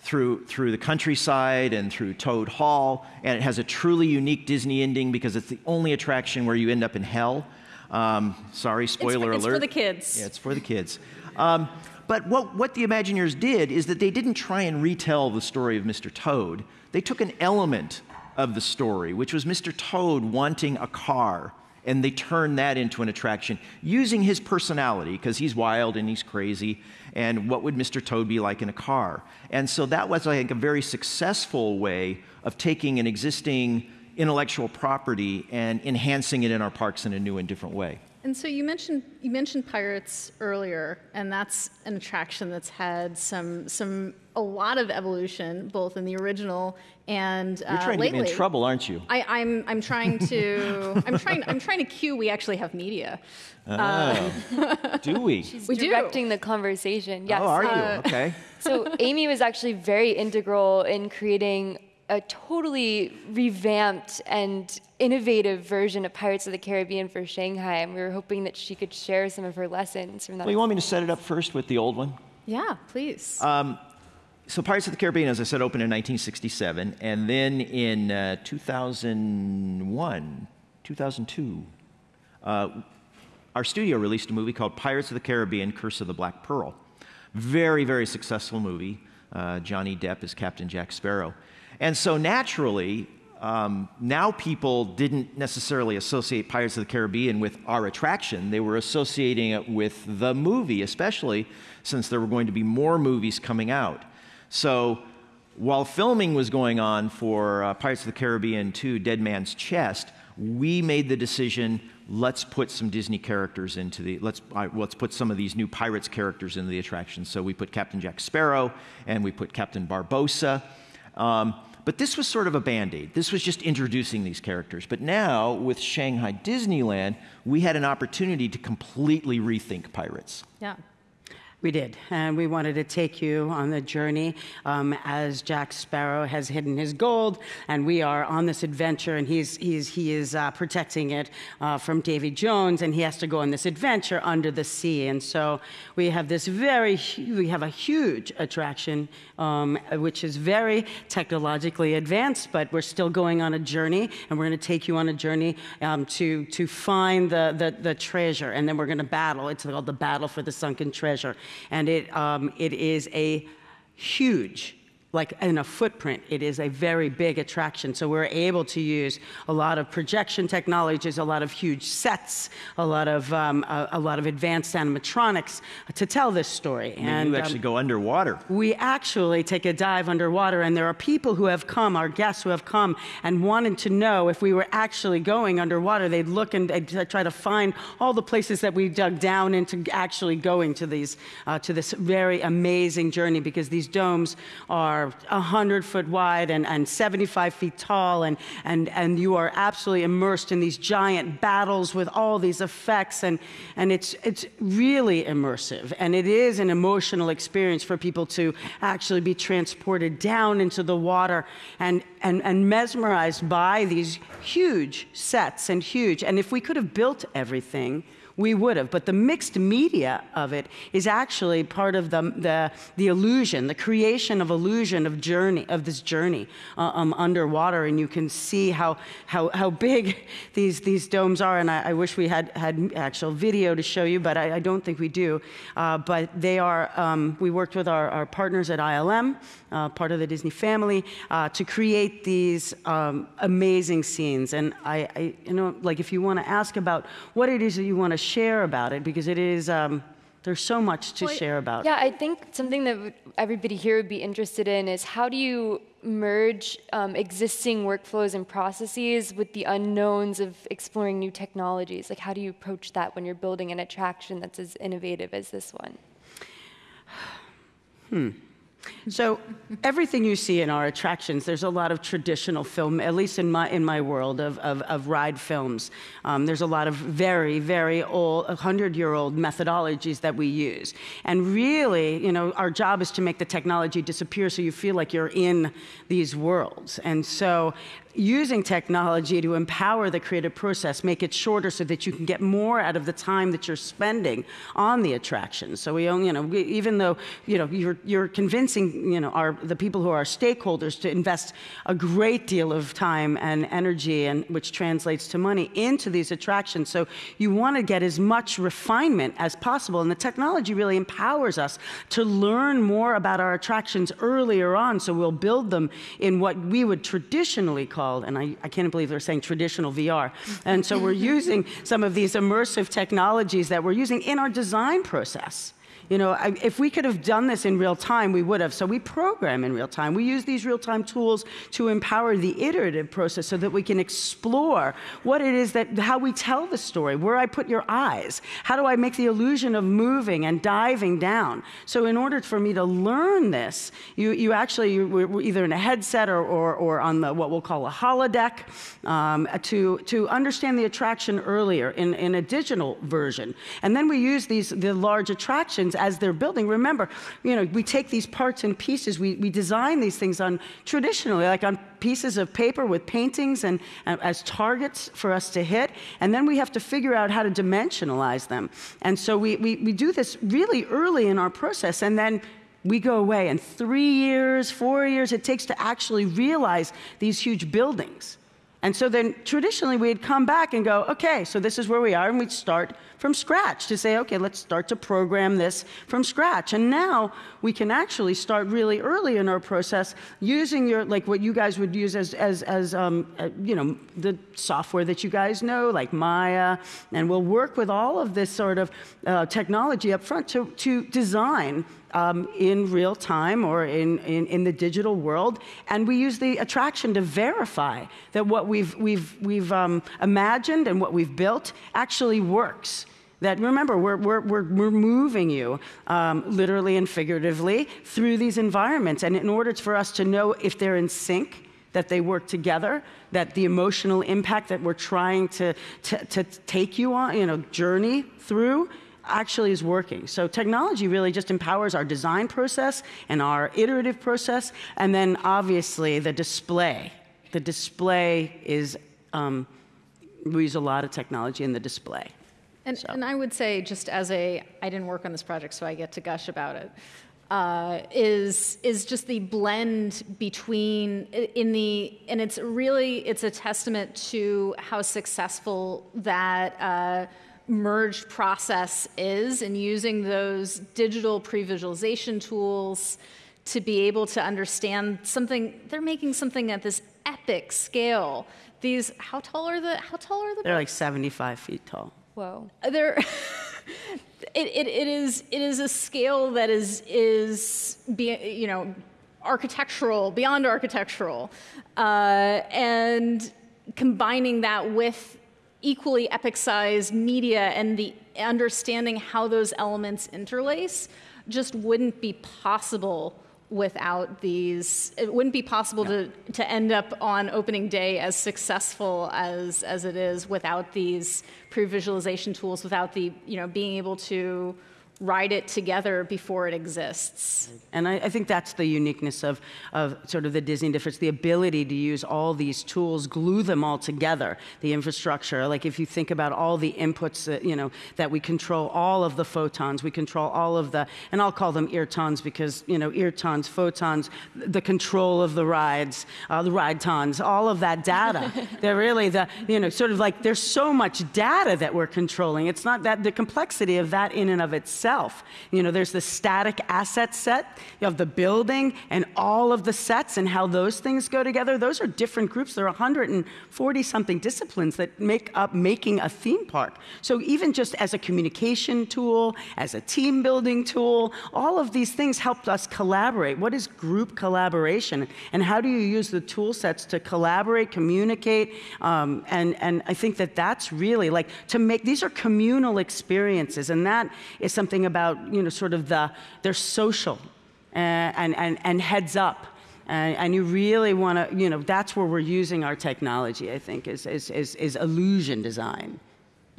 through, through the countryside and through Toad Hall, and it has a truly unique Disney ending because it's the only attraction where you end up in hell. Um, sorry, spoiler it's alert. It's for the kids. Yeah, it's for the kids. Um, but what, what the Imagineers did is that they didn't try and retell the story of Mr. Toad. They took an element of the story, which was Mr. Toad wanting a car, and they turned that into an attraction using his personality, because he's wild and he's crazy, and what would Mr. Toad be like in a car? And so that was, I think, a very successful way of taking an existing intellectual property and enhancing it in our parks in a new and different way. And so you mentioned you mentioned pirates earlier, and that's an attraction that's had some some a lot of evolution, both in the original and uh, You're trying to get me in trouble, aren't you? I, I'm I'm trying to I'm trying I'm trying to cue. We actually have media. Do we? We do. directing the conversation. Yes. oh, are you? uh, okay. so Amy was actually very integral in creating a totally revamped and innovative version of Pirates of the Caribbean for Shanghai, and we were hoping that she could share some of her lessons from that. Well, you want me to set it up first with the old one? Yeah, please. Uh, So, Pirates of the Caribbean, as I said, opened in 1967, and then in uh, 2001, 2002, uh, our studio released a movie called Pirates of the Caribbean: Curse of the Black Pearl. Very, very successful movie. Uh, Johnny Depp is Captain Jack Sparrow, and so naturally. Um, now people didn't necessarily associate Pirates of the Caribbean with our attraction. They were associating it with the movie, especially since there were going to be more movies coming out. So while filming was going on for uh, Pirates of the Caribbean 2 Dead Man's Chest, we made the decision let's put some Disney characters into the let's uh, let's put some of these new pirates characters into the attraction. So we put Captain Jack Sparrow and we put Captain Barbossa. Um, but this was sort of a band aid. This was just introducing these characters. But now, with Shanghai Disneyland, we had an opportunity to completely rethink pirates. yeah. We did, and we wanted to take you on the journey um, as Jack Sparrow has hidden his gold, and we are on this adventure, and he's, he's, he is uh, protecting it uh, from Davy Jones, and he has to go on this adventure under the sea. And so we have this very, we have a huge attraction, um, which is very technologically advanced, but we're still going on a journey, and we're going to take you on a journey um, to, to find the, the, the treasure, and then we're going to battle. It's called the Battle for the Sunken Treasure and it, um, it is a huge like in a footprint, it is a very big attraction. So we're able to use a lot of projection technologies, a lot of huge sets, a lot of um, a, a, lot of advanced animatronics to tell this story. I mean, and you actually um, go underwater. We actually take a dive underwater, and there are people who have come, our guests who have come, and wanted to know if we were actually going underwater. They'd look and they'd try to find all the places that we dug down into actually going to these uh, to this very amazing journey because these domes are are 100 foot wide and, and 75 feet tall, and, and, and you are absolutely immersed in these giant battles with all these effects. And, and it's, it's really immersive. And it is an emotional experience for people to actually be transported down into the water and, and, and mesmerized by these huge sets and huge. And if we could have built everything, we would have. But the mixed media of it is actually part of the, the, the illusion, the creation of illusion of journey, of this journey uh, um, underwater. And you can see how, how, how big these, these domes are. And I, I wish we had, had actual video to show you, but I, I don't think we do. Uh, but they are, um, we worked with our, our partners at ILM, part of the Disney family, uh, to create these um, amazing scenes. And I, I, you know, like if you want to ask about what it is that you want to share about it because it is. Um, there's so much to well, share about. Yeah, I think something that everybody here would be interested in is how do you merge um, existing workflows and processes with the unknowns of exploring new technologies? Like, how do you approach that when you're building an attraction that's as innovative as this one? Hmm. So everything you see in our attractions, there's a lot of traditional film, at least in my, in my world of, of, of ride films. Um, there's a lot of very, very old, 100-year-old methodologies that we use. And really, you know, our job is to make the technology disappear so you feel like you're in these worlds. And so using technology to empower the creative process, make it shorter so that you can get more out of the time that you're spending on the attraction. So we you know, we, even though, you know, you're, you're convincing, you know, our, the people who are stakeholders to invest a great deal of time and energy, and which translates to money, into these attractions. So you want to get as much refinement as possible. And the technology really empowers us to learn more about our attractions earlier on. So we'll build them in what we would traditionally call called, and I, I can't believe they're saying traditional VR. And so we're using some of these immersive technologies that we're using in our design process. You know, if we could have done this in real time, we would have. So we program in real time. We use these real time tools to empower the iterative process so that we can explore what it is that, how we tell the story, where I put your eyes, how do I make the illusion of moving and diving down. So in order for me to learn this, you, you actually, you either in a headset or, or, or on the, what we'll call a holodeck um, to, to understand the attraction earlier in, in a digital version. And then we use these, the large attractions as they're building. Remember, you know, we take these parts and pieces, we, we design these things on traditionally, like on pieces of paper with paintings and uh, as targets for us to hit, and then we have to figure out how to dimensionalize them. And so we, we, we do this really early in our process, and then we go away, and three years, four years it takes to actually realize these huge buildings. And so then traditionally we'd come back and go, okay, so this is where we are, and we'd start from scratch to say, okay, let's start to program this from scratch. And now we can actually start really early in our process using your, like what you guys would use as, as, as um, uh, you know, the software that you guys know, like Maya, and we'll work with all of this sort of uh, technology up front to, to design um, in real time or in, in, in, the digital world. And we use the attraction to verify that what we've, we've, we've um, imagined and what we've built actually works. That remember, we're, we're, we're, we're moving you um, literally and figuratively through these environments. And in order for us to know if they're in sync, that they work together, that the emotional impact that we're trying to, to, to take you on, you know, journey through, actually is working. So technology really just empowers our design process and our iterative process, and then obviously the display. The display is, um, we use a lot of technology in the display. And, and I would say, just as a, I didn't work on this project, so I get to gush about it. Uh, is is just the blend between in the and it's really it's a testament to how successful that uh, merged process is in using those digital pre-visualization tools to be able to understand something they're making something at this epic scale these how tall are the how tall are the they're like 75 feet tall Whoa. they're it, it, it is it is a scale that is is be, you know architectural beyond architectural uh, and combining that with equally epic sized media and the understanding how those elements interlace just wouldn't be possible without these it wouldn't be possible to to end up on opening day as successful as as it is without these pre-visualization tools without the you know being able to write it together before it exists. And I, I, think that's the uniqueness of, of sort of the Disney difference, the ability to use all these tools, glue them all together, the infrastructure. Like if you think about all the inputs that, you know, that we control all of the photons, we control all of the, and I'll call them eartons because, you know, eartons, photons, the control of the rides, uh, the ride tons, all of that data. They're really the, you know, sort of like there's so much data that we're controlling. It's not that the complexity of that in and of itself itself. You know, there's the static asset set, you have the building and all of the sets and how those things go together. Those are different groups. There are 140 something disciplines that make up making a theme park. So even just as a communication tool, as a team building tool, all of these things helped us collaborate. What is group collaboration? And how do you use the tool sets to collaborate, communicate? Um, and, and I think that that's really like to make, these are communal experiences. And that is something something about, you know, sort of the, they're social uh, and, and, and heads up. Uh, and you really want to, you know, that's where we're using our technology, I think, is, is, is, is illusion design.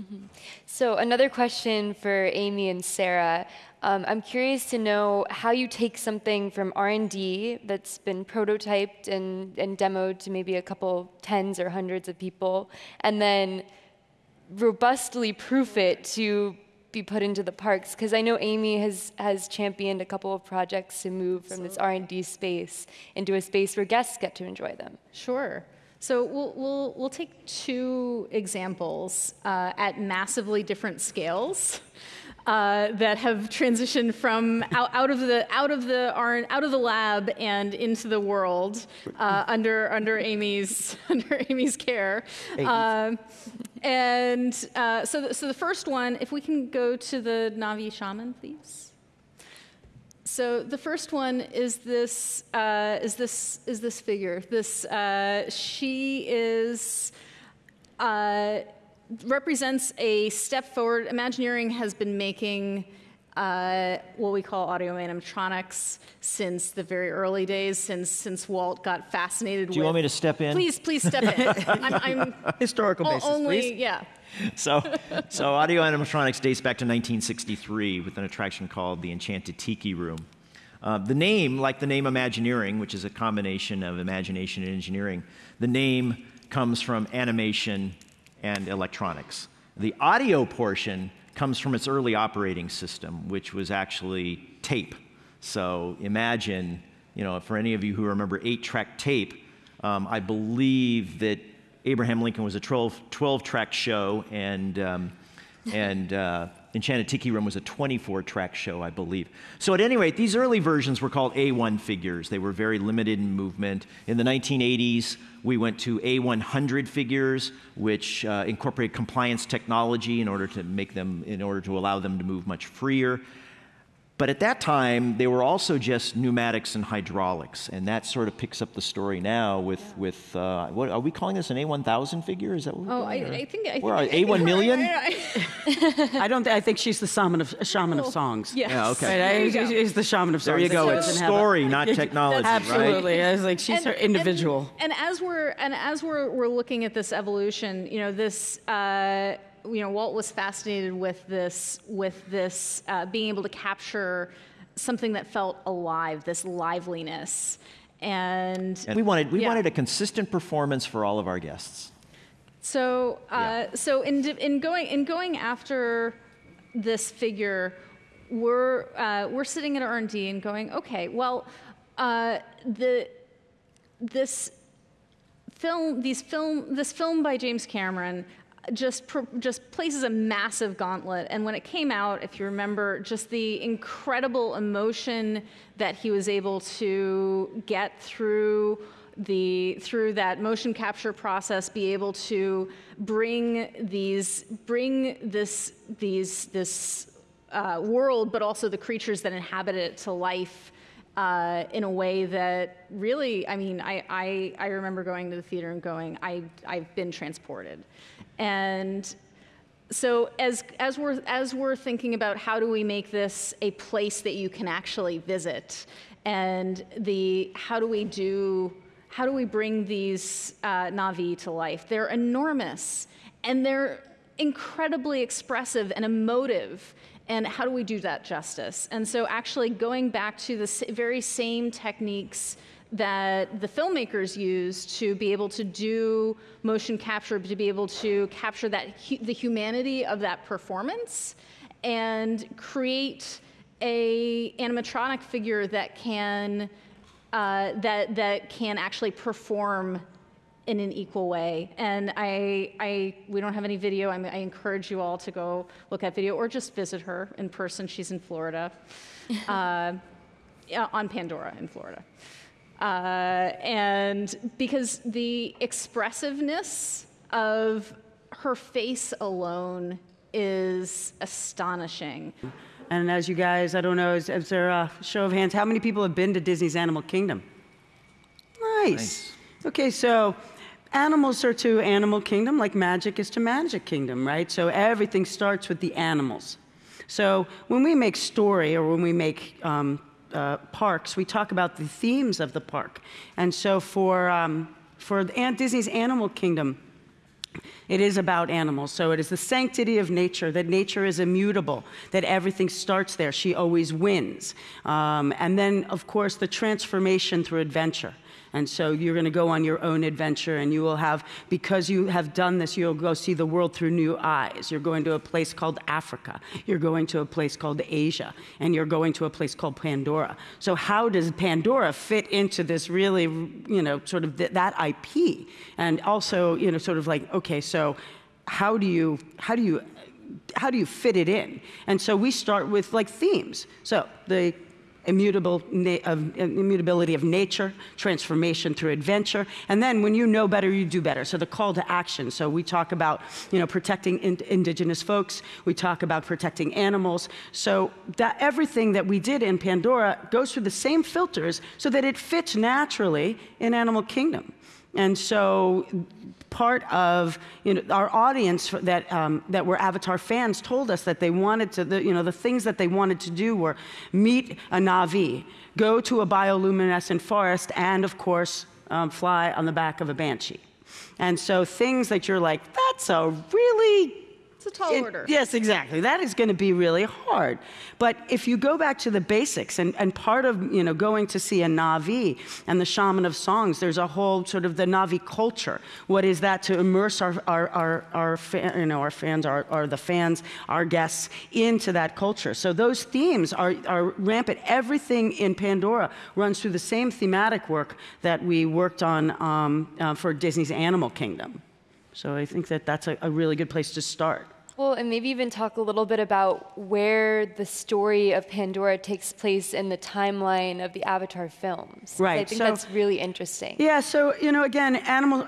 Mm-hmm. So another question for Amy and Sarah. Um, I'm curious to know how you take something from R&D that's been prototyped and, and demoed to maybe a couple tens or hundreds of people, and then robustly proof it to be put into the parks? Because I know Amy has, has championed a couple of projects to move from this R&D space into a space where guests get to enjoy them. Sure. So we'll, we'll, we'll take two examples uh, at massively different scales. Uh, that have transitioned from out, out, of the out of the out of the lab and into the world uh, under under Amy's under Amy's care. Uh, and uh, so, the, so the first one, if we can go to the Na'vi shaman, please. So the first one is this uh, is this is this figure. This she is represents a step forward. Imagineering has been making uh, what we call audio animatronics since the very early days, since since Walt got fascinated. Do you with, want me to step in? Please, please step in. I'm, I'm historical basis, only, please. Yeah. So, so audio animatronics dates back to 1963 with an attraction called the Enchanted Tiki Room. Uh, the name, like the name Imagineering, which is a combination of imagination and engineering, the name comes from animation and electronics. The audio portion comes from its early operating system, which was actually tape. So imagine, you know, for any of you who remember eight track tape, um, I believe that Abraham Lincoln was a 12, 12 track show, and, um, and uh, Enchanted Tiki Room was a 24 track show, I believe. So, at any rate, these early versions were called A1 figures. They were very limited in movement. In the 1980s, we went to A100 figures, which uh, incorporate compliance technology in order to make them, in order to allow them to move much freer. But at that time, they were also just pneumatics and hydraulics, and that sort of picks up the story now with yeah. with uh, what are we calling this an A1000 figure? Is that what? oh, I, I, think I think A1 million. I don't. Th- I think she's the shaman of shaman of oh, songs. Yes. Yeah. Okay. Right? He's the shaman of songs. There you go. It's story, not technology. Absolutely. Right? I was like, she's and, her individual. And, and, as we're and as we're we're looking at this evolution, you know, this. Uh, you know, Walt was fascinated with this, with this uh, being able to capture something that felt alive, this liveliness. And, And we wanted, we Yeah. wanted a consistent performance for all of our guests. So, uh, Yeah. so in, in going in going after this figure, we're uh, we're sitting at R and D and going, okay, well, uh, the this film, these film, this film by James Cameron just just places a massive gauntlet. And when it came out, if you remember, just the incredible emotion that he was able to get through the through that motion capture process, be able to bring these bring this these this uh, world, but also the creatures that inhabit it to life uh, in a way that really, I mean, I, I, I remember going to the theater and going, I, I've been transported. And so as, as, we're, as we're thinking about how do we make this a place that you can actually visit, and the how do we do, how do we bring these uh, Na'vi to life? They're enormous, and they're incredibly expressive and emotive. And how do we do that justice? And so, actually, going back to the very same techniques that the filmmakers use to be able to do motion capture, to be able to capture that hu- the humanity of that performance, and create a animatronic figure that can uh, that that can actually perform in an equal way. And I, I, we don't have any video. I, I encourage you all to go look at video or just visit her in person. She's in Florida, uh, on Pandora in Florida. Uh, and because the expressiveness of her face alone is astonishing. And as you guys, I don't know, is, is there a show of hands? How many people have been to Disney's Animal Kingdom? Nice. Nice. Okay, so animals are to Animal Kingdom like magic is to Magic Kingdom, right? So everything starts with the animals. So when we make story or when we make um, uh, parks, we talk about the themes of the park. And so for, um, for Disney's Animal Kingdom, it is about animals. So it is the sanctity of nature, that nature is immutable, that everything starts there. She always wins. Um, and then, of course, the transformation through adventure. And so you're going to go on your own adventure, and you will have, because you have done this, you'll go see the world through new eyes. You're going to a place called Africa. You're going to a place called Asia. And you're going to a place called Pandora. So, how does Pandora fit into this really, you know, sort of th- that IP? And also, you know, sort of like, okay, so how do you, how do you, how do you fit it in? And so we start with like themes. So the immutable of, immutability of nature, transformation through adventure, and then when you know better, you do better. So the call to action. So we talk about you know protecting in- indigenous folks. We talk about protecting animals. So that everything that we did in Pandora goes through the same filters so that it fits naturally in Animal Kingdom. And so part of you know, our audience that, um, that were Avatar fans told us that they wanted to, the, you know, the things that they wanted to do were meet a Na'vi, go to a bioluminescent forest, and of course, um, fly on the back of a Banshee. And so things that you're like, that's a really It's a tall it- order. Yes, exactly. That is going to be really hard. But if you go back to the basics, and, and part of you know going to see a Na'vi and the shaman of songs, there's a whole sort of the Na'vi culture. What is that to immerse our our our, our fa- you know our fans, our, our the fans, our guests into that culture? So those themes are are rampant. Everything in Pandora runs through the same thematic work that we worked on um, uh, for Disney's Animal Kingdom. So I think that that's a, a really good place to start. Well, and maybe even talk a little bit about where the story of Pandora takes place in the timeline of the Avatar films. Right. I think so- that's really interesting. Yeah, so, you know, again, animal,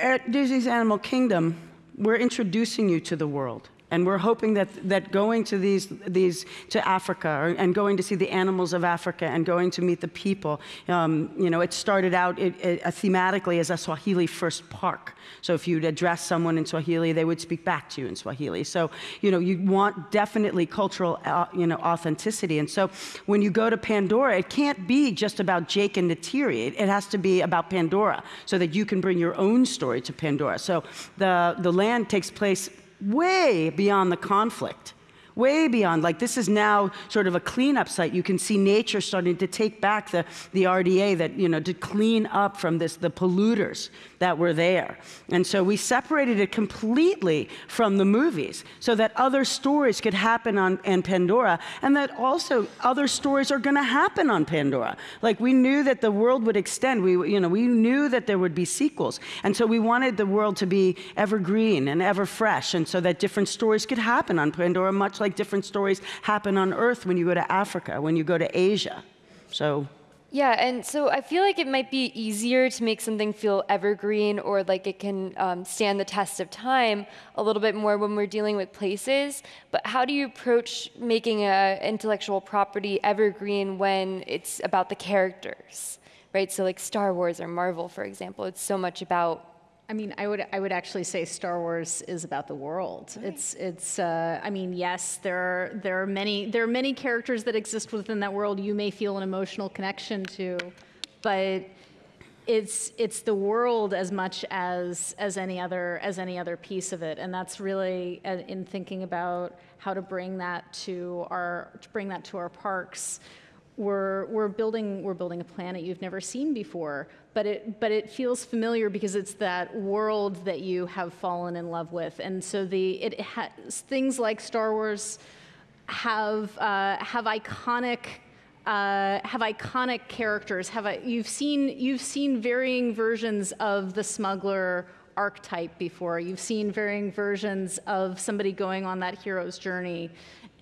at Disney's Animal Kingdom, we're introducing you to the world. And we're hoping that, that going to these, these to Africa or, and going to see the animals of Africa and going to meet the people, um, you know, it started out it, it, uh, thematically as a Swahili first park. So if you'd address someone in Swahili, they would speak back to you in Swahili. So, you know, you want definitely cultural, uh, you know, authenticity. And so when you go to Pandora, it can't be just about Jake and Neytiri. It, it has to be about Pandora so that you can bring your own story to Pandora. So the, the land takes place way beyond the conflict way beyond. Like this is now sort of a cleanup site. You can see nature starting to take back the, the RDA that, you know, to clean up from this, the polluters that were there. And so we separated it completely from the movies so that other stories could happen on, on Pandora and that also other stories are going to happen on Pandora. Like we knew that the world would extend. We, you know, we knew that there would be sequels. And so we wanted the world to be evergreen and ever fresh and so that different stories could happen on Pandora much like different stories happen on Earth when you go to Africa, when you go to Asia. So. Yeah, and so I feel like it might be easier to make something feel evergreen or like it can um, stand the test of time a little bit more when we're dealing with places. But how do you approach making an intellectual property evergreen when it's about the characters, right? So like Star Wars or Marvel, for example, it's so much about I mean, I would I would actually say Star Wars is about the world. Right. It's it's. Uh, I mean, yes, there are there are many there are many characters that exist within that world. You may feel an emotional connection to, but it's it's the world as much as as any other as any other piece of it, and that's really uh, in thinking about how to bring that to our to bring that to our parks we're, we're, building, we're building a planet you've never seen before, but it, but it feels familiar because it's that world that you have fallen in love with. And so the, it things like Star Wars have, uh, have iconic uh, have iconic characters. Have you've seen you've seen varying versions of the smuggler archetype before. You've seen varying versions of somebody going on that hero's journey,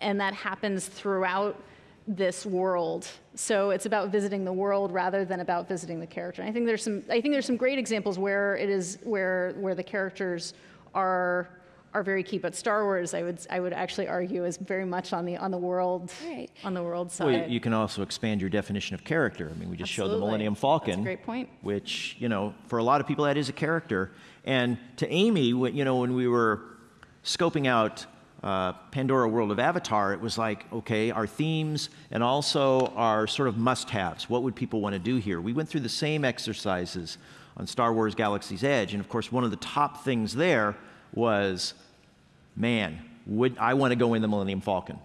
and that happens throughout this world. So it's about visiting the world rather than about visiting the character. And I think there's some I think there's some great examples where it is where where the characters are are very key. But Star Wars, I would I would actually argue, is very much on the on the world right. on the world side. Well, you can also expand your definition of character. I mean, we just Absolutely. showed the Millennium Falcon. That's a great point. Which you know, for a lot of people, that is a character. And to Amy, when, you know, when we were scoping out uh, Pandora World of Avatar, it was like, okay, our themes and also our sort of must haves. What would people want to do here? We went through the same exercises on Star Wars Galaxy's Edge. And of course, one of the top things there was man, would, I want to go in the Millennium Falcon.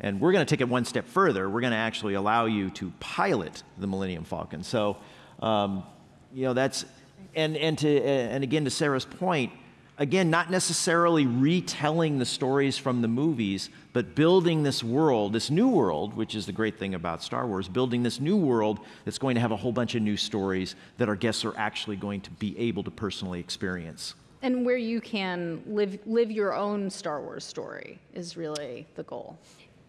And we're going to take it one step further. We're going to actually allow you to pilot the Millennium Falcon. So, um, you know, that's, and, and, to, and again, to Sarah's point, again, not necessarily retelling the stories from the movies, but building this world, this new world, which is the great thing about Star Wars, building this new world that's going to have a whole bunch of new stories that our guests are actually going to be able to personally experience. And where you can live, live your own Star Wars story is really the goal.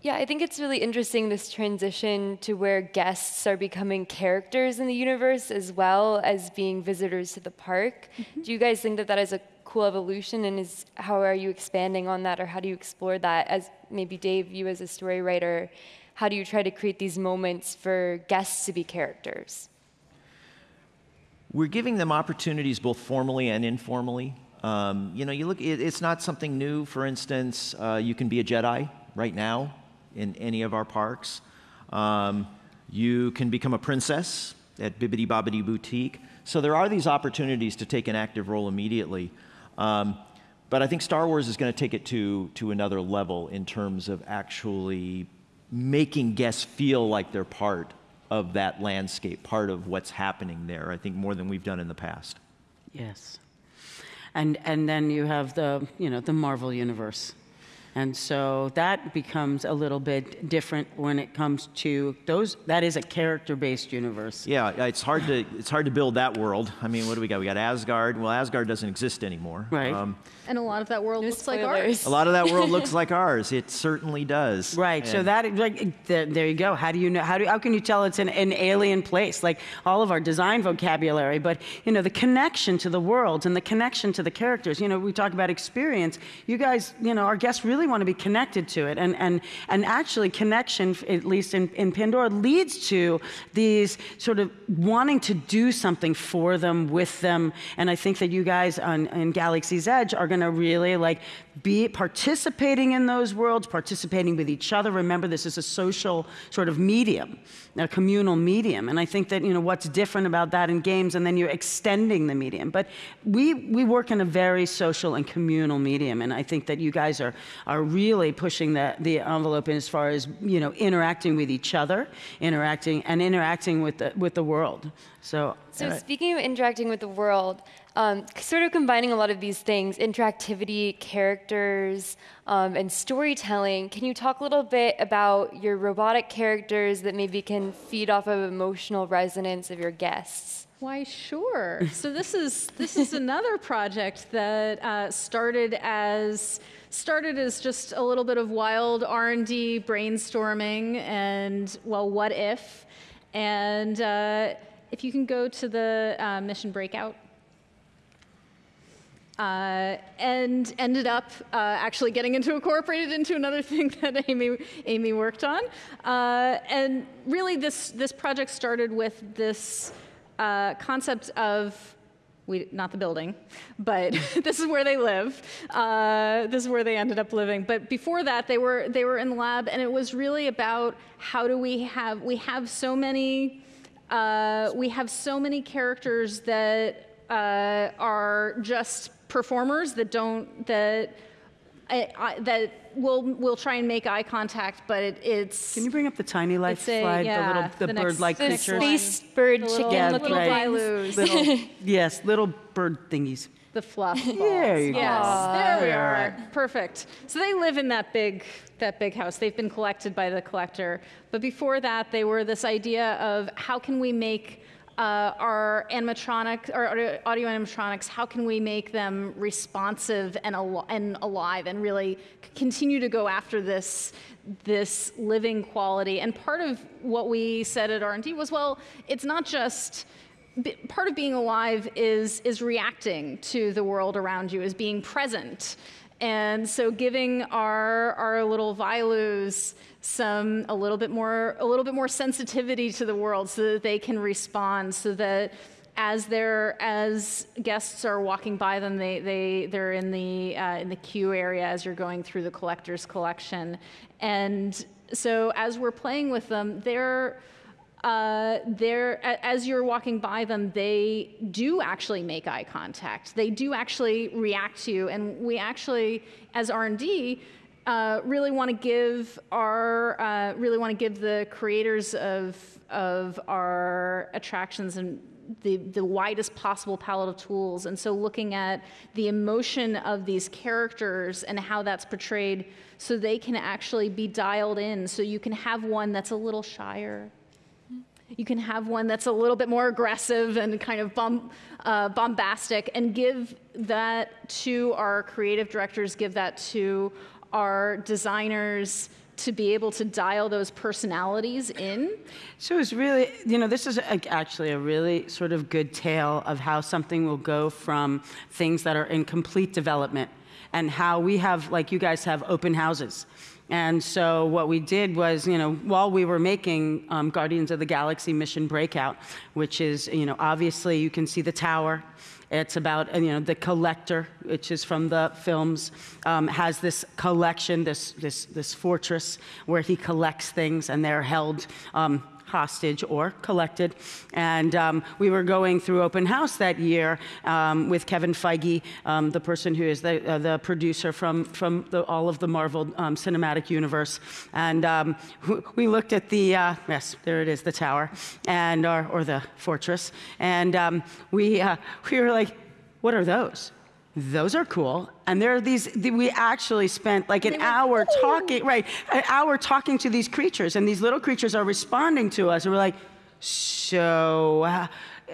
Yeah, I think it's really interesting this transition to where guests are becoming characters in the universe as well as being visitors to the park. Mm-hmm. Do you guys think that that is a cool evolution and is how are you expanding on that or how do you explore that? As maybe Dave you as a story writer how do you try to create these moments for guests to be characters? We're giving them opportunities both formally and informally. Um, you know you look it, it's not something new. For instance uh, you can be a jedi right now in any of our parks. Um, you can become a princess at bibbidi bobbidi boutique. So there are these opportunities to take an active role immediately um, but I think Star Wars is going to take it to, to another level in terms of actually making guests feel like they're part of that landscape, part of what's happening there, I think more than we've done in the past. Yes. And, and then you have the, you know, the Marvel Universe. And so that becomes a little bit different when it comes to those. That is a character-based universe. Yeah, it's hard to it's hard to build that world. I mean, what do we got? We got Asgard. Well, Asgard doesn't exist anymore. Right. Um, and a lot of that world no looks spoilers. like ours. A lot of that world looks like ours. It certainly does. Right. And so that like there you go. How do you know? How do how can you tell it's an, an alien place? Like all of our design vocabulary, but you know the connection to the world and the connection to the characters. You know, we talk about experience. You guys, you know, our guests really want to be connected to it. And, and, and actually, connection, at least in, in Pandora, leads to these sort of wanting to do something for them, with them. And I think that you guys on, in Galaxy's Edge are going to really like be participating in those worlds, participating with each other. Remember, this is a social sort of medium, a communal medium. And I think that, you know, what's different about that in games, and then you're extending the medium. But we, we work in a very social and communal medium, and I think that you guys are, are really pushing the, the envelope in as far as, you know, interacting with each other, interacting, and interacting with the, with the world. So, So uh, speaking of interacting with the world, um, sort of combining a lot of these things, interactivity, characters, um, and storytelling, can you talk a little bit about your robotic characters that maybe can feed off of emotional resonance of your guests? Why, sure. so this is this is another project that uh, started as started as just a little bit of wild R and D brainstorming and well, what if? And uh, if you can go to the uh, mission breakout. Uh, and ended up uh, actually getting into incorporated into another thing that Amy Amy worked on. Uh, and really, this this project started with this uh, concept of we not the building, but this is where they live. Uh, this is where they ended up living. But before that, they were they were in the lab, and it was really about how do we have we have so many. Uh, we have so many characters that are just performers that don't that I, I, that will will try and make eye contact, but it, it's can you bring up the tiny life It's a- slide, yeah, the little, the, the bird-like The next creatures? one. space bird The chicken Yeah, looking little right. Little, yes, little bird thingies. the fluff balls. There you go. there we are. Perfect. So they live in that big that big house. They've been collected by the collector. But before that, they were this idea of how can we make uh, our animatronic or audio audio animatronics, how can we make them responsive and, al- and alive and really continue to go after this this living quality? And part of what we said at R&D was, well, it's not just part of being alive is is reacting to the world around you, is being present. And so giving our our little Vilus some a little bit more a little bit more sensitivity to the world so that they can respond so that as they're as guests are walking by them they they they're in the uh, in the queue area as you're going through the collector's collection and so as we're playing with them they're uh, they're, as you're walking by them, they do actually make eye contact. They do actually react to you, and we actually, as R&D, uh, really want to give our uh, really want to give the creators of of our attractions and the, the widest possible palette of tools. And so looking at the emotion of these characters and how that's portrayed so they can actually be dialed in. So you can have one that's a little shyer. You can have one that's a little bit more aggressive and kind of bomb, uh, bombastic, and give that to our creative directors, give that to our designers to be able to dial those personalities in. So it's really, you know, this is a, actually a really sort of good tale of how something will go from things that are in complete development and how we have, like you guys have open houses. And so what we did was, you know, while we were making um, Guardians of the Galaxy Mission Breakout, which is, you know, obviously you can see the tower. It's about, you know, the collector, which is from the films, um, has this collection, this, this, this fortress where he collects things and they're held um, hostage or collected. And um, we were going through open house that year um, with Kevin Feige, um, the person who is the, uh, the producer from, from the, all of the Marvel um, Cinematic Universe. And um, we looked at the, uh, yes, there it is, the tower, and, or, or the fortress. And um, we, uh, we were like, what are those? Those are cool. And there are these, the- we actually spent like an hour talking, right, an hour talking to these creatures, and these little creatures are responding to us. And we're like, so, uh,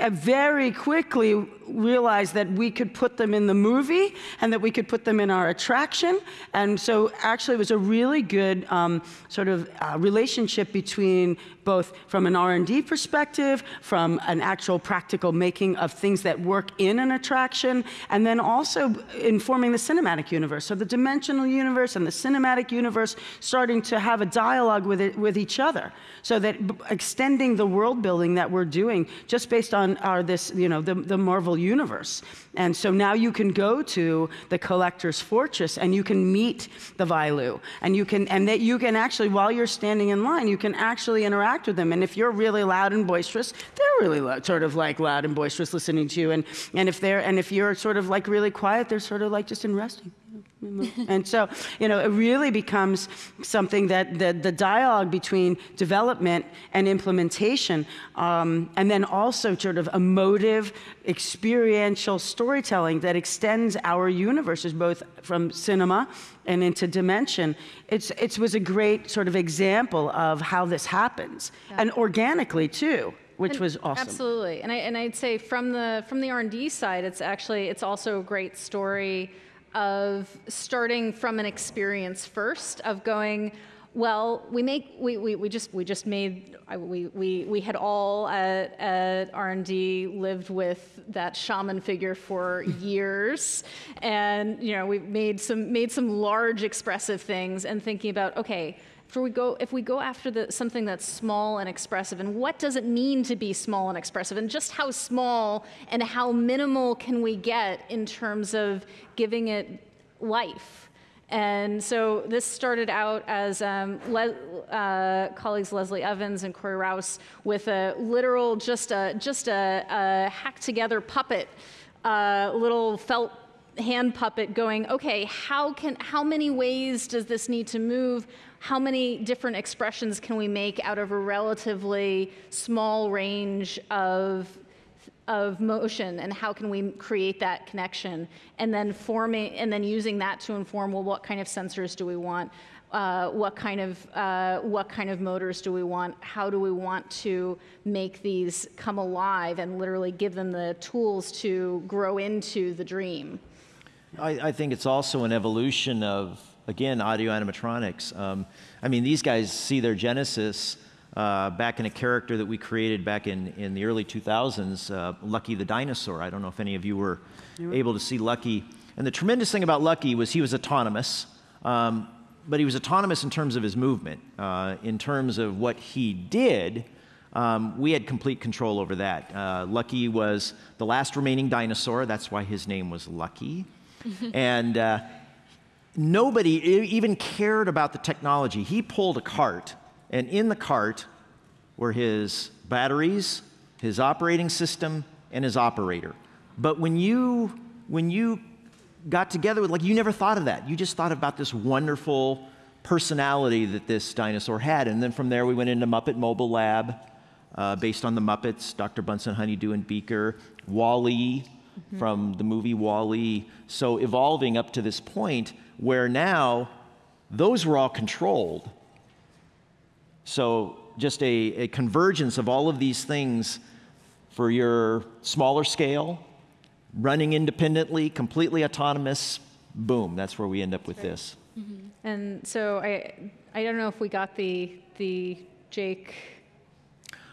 very quickly realized that we could put them in the movie and that we could put them in our attraction. And so, actually, it was a really good um, sort of uh, relationship between both from an R&D perspective, from an actual practical making of things that work in an attraction, and then also informing the cinematic universe. So the dimensional universe and the cinematic universe starting to have a dialogue with it, with each other, so that extending the world building that we're doing just based on are this, you know, the, the Marvel universe. And so now you can go to the collector's fortress and you can meet the Vailu. And you can, and that you can actually, while you're standing in line, you can actually interact with them. And if you're really loud and boisterous, they're really loud, sort of like loud and boisterous listening to you. And, and if they're, and if you're sort of like really quiet, they're sort of like just in resting. And so, you know, it really becomes something that the, the dialogue between development and implementation, um, and then also sort of emotive, experiential storytelling that extends our universes, both from cinema and into dimension. It's, it was a great sort of example of how this happens, yeah. and organically too which and was awesome. Absolutely, and I and I'd say from the from the R and D side, it's actually it's also a great story of starting from an experience first of going well we make we, we, we just we just made we, we, we had all at, at r&d lived with that shaman figure for years. And you know we made some made some large expressive things and thinking about okay we go, if we go after the, something that's small and expressive, and what does it mean to be small and expressive, and just how small and how minimal can we get in terms of giving it life? And so this started out as um, Le uh, colleagues Leslie Evans and Corey Rouse with a literal, just a, just a, a hacked together puppet, uh, little felt hand puppet going, okay, how, can, how many ways does this need to move? How many different expressions can we make out of a relatively small range of of motion and how can we create that connection? And then forming and then using that to inform well what kind of sensors do we want? Uh, what kind of uh, what kind of motors do we want? How do we want to make these come alive and literally give them the tools to grow into the dream? I, I think it's also an evolution of again, audio animatronics. Um, I mean, these guys see their genesis uh, back in a character that we created back in, in the early 2000s, uh, Lucky the Dinosaur. I don't know if any of you were able to see Lucky. And the tremendous thing about Lucky was he was autonomous, um, but he was autonomous in terms of his movement. Uh, in terms of what he did, um, we had complete control over that. Uh, Lucky was the last remaining dinosaur. That's why his name was Lucky. and uh, nobody even cared about the technology. He pulled a cart, and in the cart were his batteries, his operating system, and his operator. But when you, when you got together with, like, you never thought of that. You just thought about this wonderful personality that this dinosaur had. And then from there, we went into Muppet Mobile Lab, uh, based on the Muppets, Dr. Bunsen, Honeydew, and Beaker, WALL-E mm-hmm. from the movie WALL-E. So evolving up to this point, where now those were all controlled. So just a, a convergence of all of these things for your smaller scale, running independently, completely autonomous, boom, that's where we end up with right. this. Mm-hmm. And so I, I don't know if we got the, the Jake.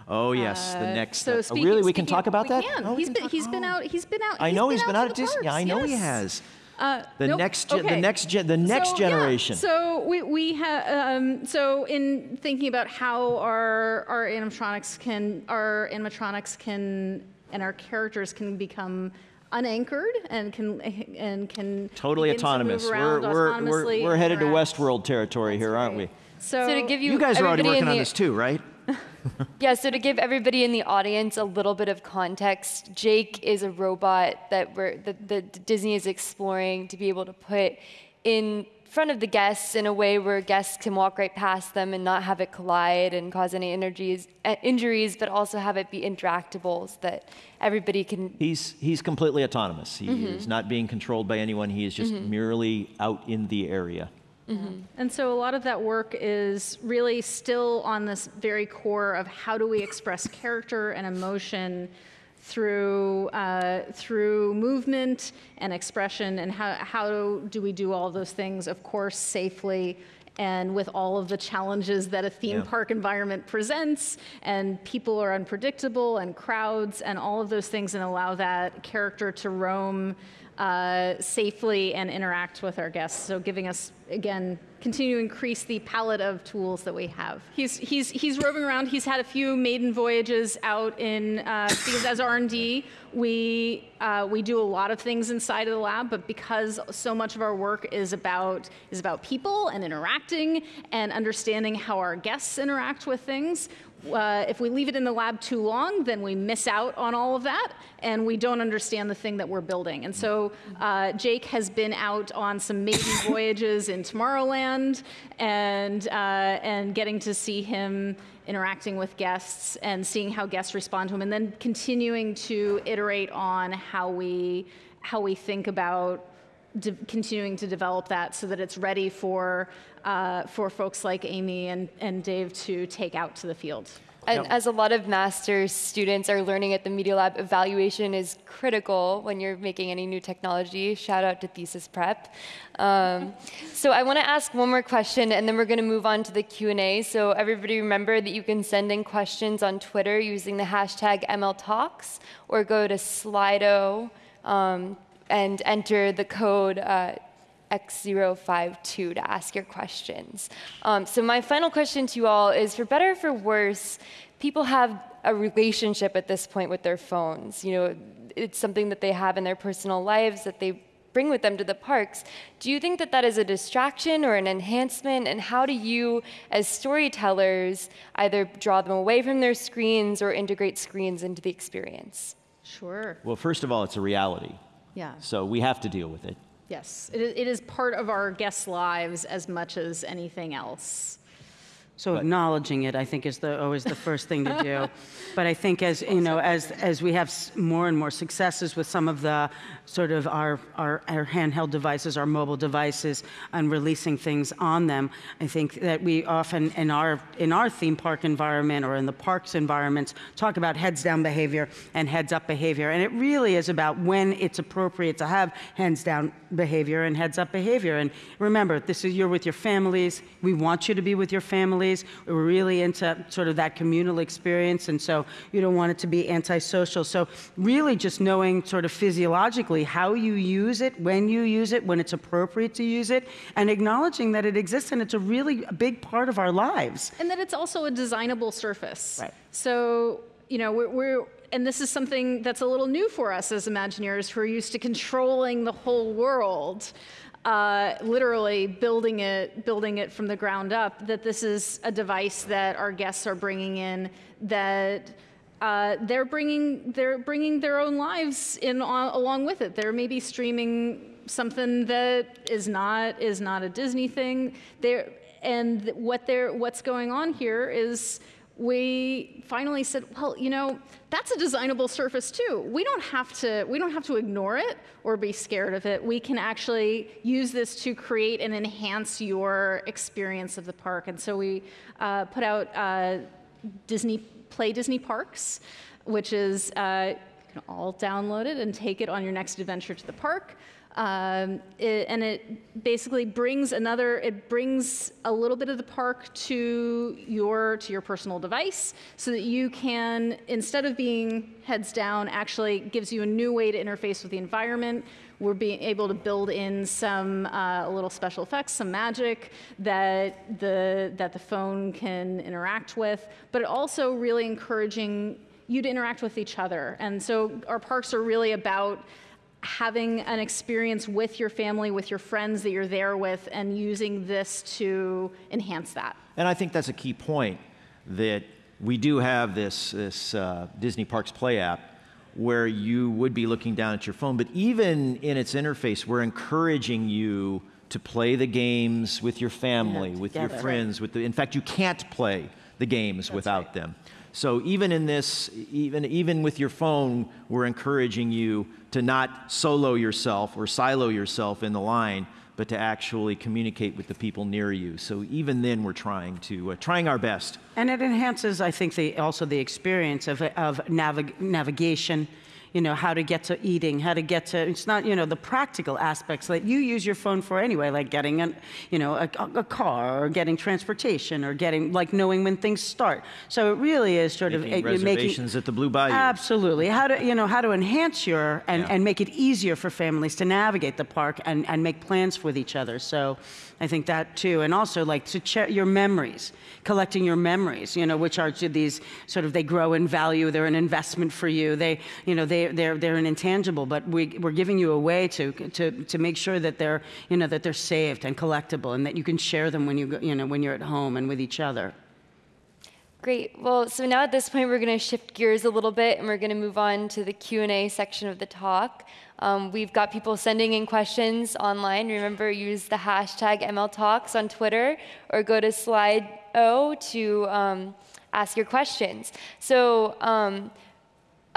Oh yes, the uh, next. So uh, speaking, oh, really, we can talk about that. Can. Oh, he's been, he's been out. He's been out. I know he's been, been out, out of Disney. Yeah, I know yes. he has. Uh, the nope. next ge- okay. the next ge- the next so, generation. Yeah. So we, we have um, so in thinking about how our our animatronics can our animatronics can and our characters can become unanchored and can and can totally autonomous. To we're, we're, we're, we're headed to Westworld territory That's here, aren't we? So, so, to give you you guys are already working the, on this too, right? yeah, so to give everybody in the audience a little bit of context, Jake is a robot that, we're, that, that Disney is exploring to be able to put in front of the guests in a way where guests can walk right past them and not have it collide and cause any energies, uh, injuries, but also have it be interactable so that everybody can. He's, he's completely autonomous. He mm-hmm. is not being controlled by anyone. He is just mm-hmm. merely out in the area. Mm-hmm. And so a lot of that work is really still on this very core of how do we express character and emotion through uh, through movement and expression, and how how do we do all those things? Of course, safely and with all of the challenges that a theme yeah. park environment presents, and people are unpredictable, and crowds, and all of those things, and allow that character to roam uh, safely and interact with our guests. So giving us again continue to increase the palette of tools that we have. He's he's he's roving around. He's had a few maiden voyages out in uh, because as R and D we uh, we do a lot of things inside of the lab, but because so much of our work is about is about people and interacting and understanding how our guests interact with things, uh, if we leave it in the lab too long, then we miss out on all of that, and we don't understand the thing that we're building. And so uh, Jake has been out on some maiden voyages in Tomorrowland, and uh, and getting to see him interacting with guests and seeing how guests respond to him, and then continuing to iterate on how we how we think about continuing to develop that so that it's ready for, uh, for folks like Amy and, and Dave to take out to the field. And as a lot of master's students are learning at the Media Lab, evaluation is critical when you're making any new technology. Shout out to thesis prep. Um, so I want to ask one more question, and then we're going to move on to the Q&A. So everybody remember that you can send in questions on Twitter using the hashtag MLTalks, or go to Slido um, and enter the code uh, X052 to ask your questions. Um, so my final question to you all is, for better or for worse, people have a relationship at this point with their phones. You know, it's something that they have in their personal lives that they bring with them to the parks. Do you think that that is a distraction or an enhancement? And how do you, as storytellers, either draw them away from their screens or integrate screens into the experience? Sure. Well, first of all, it's a reality. Yeah. So we have to deal with it. Yes, it is, part of our guests' lives as much as anything else. So acknowledging it, I think, is the, always the first thing to do. but I think as you know, as as we have more and more successes with some of the sort of our, our our handheld devices, our mobile devices, and releasing things on them, I think that we often in our in our theme park environment or in the parks environments talk about heads down behavior and heads up behavior, and it really is about when it's appropriate to have hands down behavior and heads up behavior. And remember, this is you're with your families. We want you to be with your families we're really into sort of that communal experience, and so you don't want it to be antisocial. So, really, just knowing sort of physiologically how you use it, when you use it, when it's appropriate to use it, and acknowledging that it exists and it's a really big part of our lives. And that it's also a designable surface. Right. So, you know, we're, we're and this is something that's a little new for us as Imagineers who are used to controlling the whole world uh, literally building it, building it from the ground up, that this is a device that our guests are bringing in that uh, they're bringing they're bringing their own lives in on, along with it. They're maybe streaming something that is not is not a Disney thing. There and what they're what's going on here is we finally said, well, you know, that's a designable surface too. We don't have to we don't have to ignore it or be scared of it. We can actually use this to create and enhance your experience of the park. And so we uh, put out uh, Disney Play Disney Parks, which is uh, you can all download it and take it on your next adventure to the park. Um, it, and it basically brings another, it brings a little bit of the park to your, to your personal device so that you can, instead of being heads down, actually gives you a new way to interface with the environment. We're being able to build in some uh, little special effects, some magic that the, that the phone can interact with, but also really encouraging you to interact with each other. And so our parks are really about having an experience with your family, with your friends that you're there with, and using this to enhance that. And I think that's a key point that we do have this, this uh, Disney Parks Play app where you would be looking down at your phone, but even in its interface, we're encouraging you to play the games with your family, Yeah, with your friends. With the, in fact, you can't play the games without right. them. So even in this, even even with your phone, we're encouraging you to not solo yourself or silo yourself in the line, but to actually communicate with the people near you. So even then, we're trying to uh, trying our best. And it enhances, I think, the, also the experience of, of navig- navigation. You know, how to get to eating, how to get to, it's not, you know, the practical aspects that you use your phone for anyway, like getting, an, you know, a, a car or getting transportation or getting, like knowing when things start. So it really is sort Making of reservations at the Blue Bayou. Absolutely. How to, you know, how to enhance your, and, Yeah. and make it easier for families to navigate the park and, and make plans with each other. So I think that too. And also like to check your memories, collecting your memories, you know, which are to these sort of, they grow in value. They're an investment for you. They, you know, they, they're, they're an intangible, but we, we're giving you a way to, to, to make sure that they're, you know, that they're saved and collectible and that you can share them when you, go, you know, when you're at home and with each other. Great. Well, so now at this point, we're going to shift gears a little bit, and we're going to move on to the Q&A section of the talk. Um, we've got people sending in questions online. Remember, use the hashtag MLTalks on Twitter, or go to Slido to um, ask your questions. So um,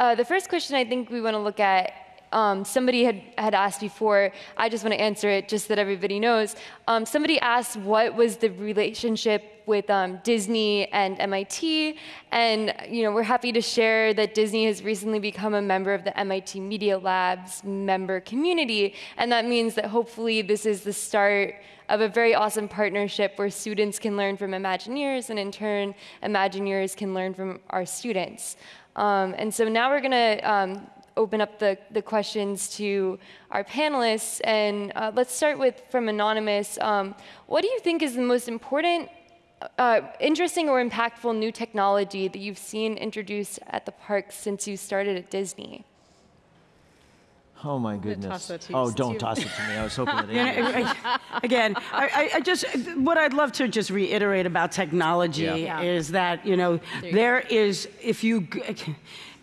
uh, the first question I think we want to look at, um, somebody had, had asked before, I just want to answer it just that everybody knows. Um, somebody asked what was the relationship with um, Disney and MIT, and you know, we're happy to share that Disney has recently become a member of the MIT Media Labs member community, and that means that hopefully this is the start of a very awesome partnership where students can learn from Imagineers, and in turn, Imagineers can learn from our students. Um, and so now we're going to um, open up the, the questions to our panelists. And uh, let's start with from Anonymous. Um, what do you think is the most important, uh, interesting, or impactful new technology that you've seen introduced at the park since you started at Disney? Oh my goodness. to Oh, don't you- toss it to me. I was hoping that know, Andy- I- I- Again, I, I- I just, what I'd love to just reiterate about technology Yeah. Yeah. is that, you know, you there is, if you, g-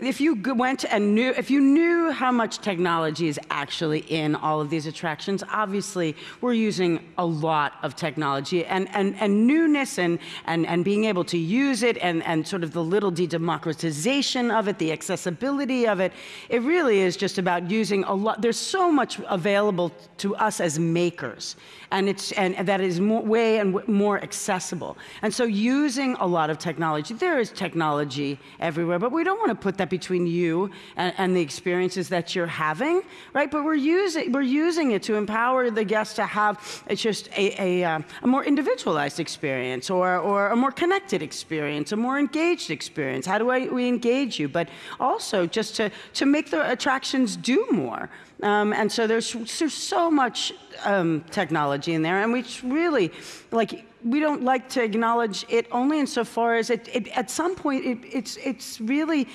if you went and knew, if you knew how much technology is actually in all of these attractions, obviously we're using a lot of technology and, and, and newness and, and, and being able to use it and, and sort of the little de democratization of it, the accessibility of it. It really is just about using a lot. There's so much available to us as makers, and it's and that is more, way and more accessible. And so, using a lot of technology, there is technology everywhere, but we don't want to put that between you and, and the experiences that you're having, right? But we're using we're using it to empower the guests to have it's just a a, um, a more individualized experience, or or a more connected experience, a more engaged experience. How do I, we engage you? But also just to to make the attractions do more. Um, and so there's, there's so much um, technology in there, and we really like we don't like to acknowledge it only insofar as it, it at some point it, it's it's really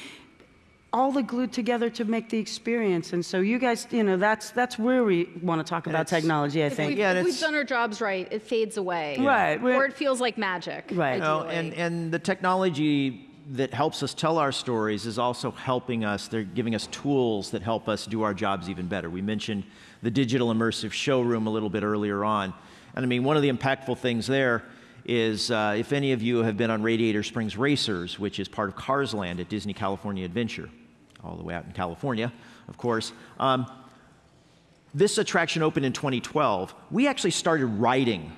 all the glued together to make the experience. And so you guys, you know, that's that's where we want to talk about technology. I If think. we've, Yeah, if we've done our jobs right, it fades away. Right, we're- Or it feels like magic. Right. No, ideally. and, and the technology that helps us tell our stories is also helping us. They're giving us tools that help us do our jobs even better. We mentioned the digital immersive showroom a little bit earlier on. And I mean, one of the impactful things there is uh, if any of you have been on Radiator Springs Racers, which is part of Cars Land at Disney California Adventure, all the way out in California, of course. Um, this attraction opened in 2012. We actually started writing,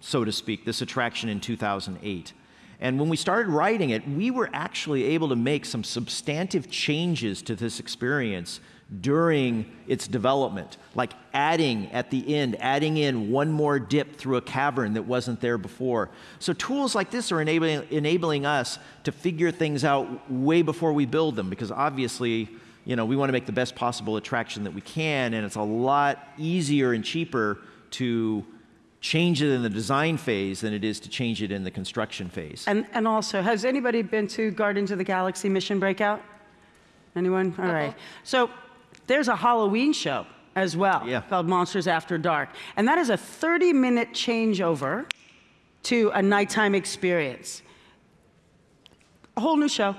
so to speak, this attraction in 2008. And when we started writing it, we were actually able to make some substantive changes to this experience during its development, like adding at the end, adding in one more dip through a cavern that wasn't there before. So tools like this are enabling, enabling us to figure things out way before we build them, because obviously, you know, we want to make the best possible attraction that we can, and it's a lot easier and cheaper to change it in the design phase than it is to change it in the construction phase. And, and also, has anybody been to Guardians of the Galaxy Mission Breakout? Anyone? All right. So there's a Halloween show as well Yeah. called Monsters After Dark. And that is a 30 minute changeover to a nighttime experience. A whole new show.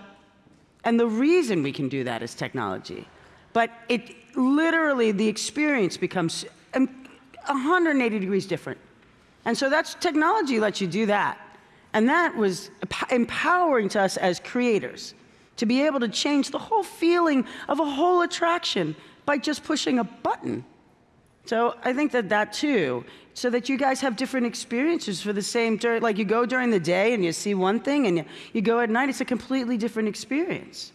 And the reason we can do that is technology. But it literally, the experience becomes um, 180 degrees different. And so that's technology lets you do that. And that was empowering to us as creators to be able to change the whole feeling of a whole attraction by just pushing a button. So I think that that too, so that you guys have different experiences for the same, like you go during the day and you see one thing and you, you go at night, it's a completely different experience.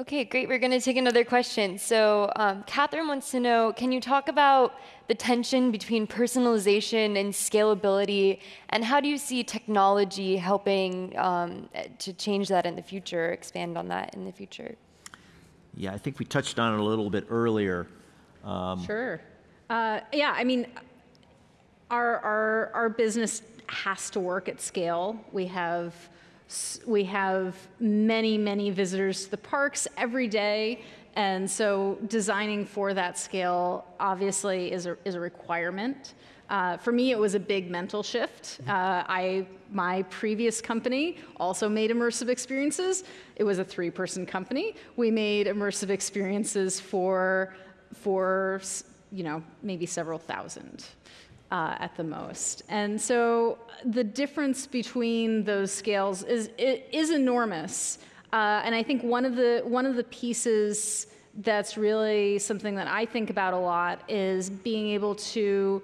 Okay, great. We're going to take another question. So, um, Catherine wants to know can you talk about the tension between personalization and scalability, and how do you see technology helping um, to change that in the future, expand on that in the future? Yeah, I think we touched on it a little bit earlier. Um, sure. Uh, yeah, I mean, our, our, our business has to work at scale. We have we have many, many visitors to the parks every day. And so designing for that scale obviously is a, is a requirement. Uh, for me, it was a big mental shift. Uh, I, my previous company also made immersive experiences. It was a three-person company. We made immersive experiences for, for you know, maybe several thousand uh, at the most. And so the difference between those scales is, is enormous. Uh, and I think one of, the, one of the pieces that's really something that I think about a lot is being able to,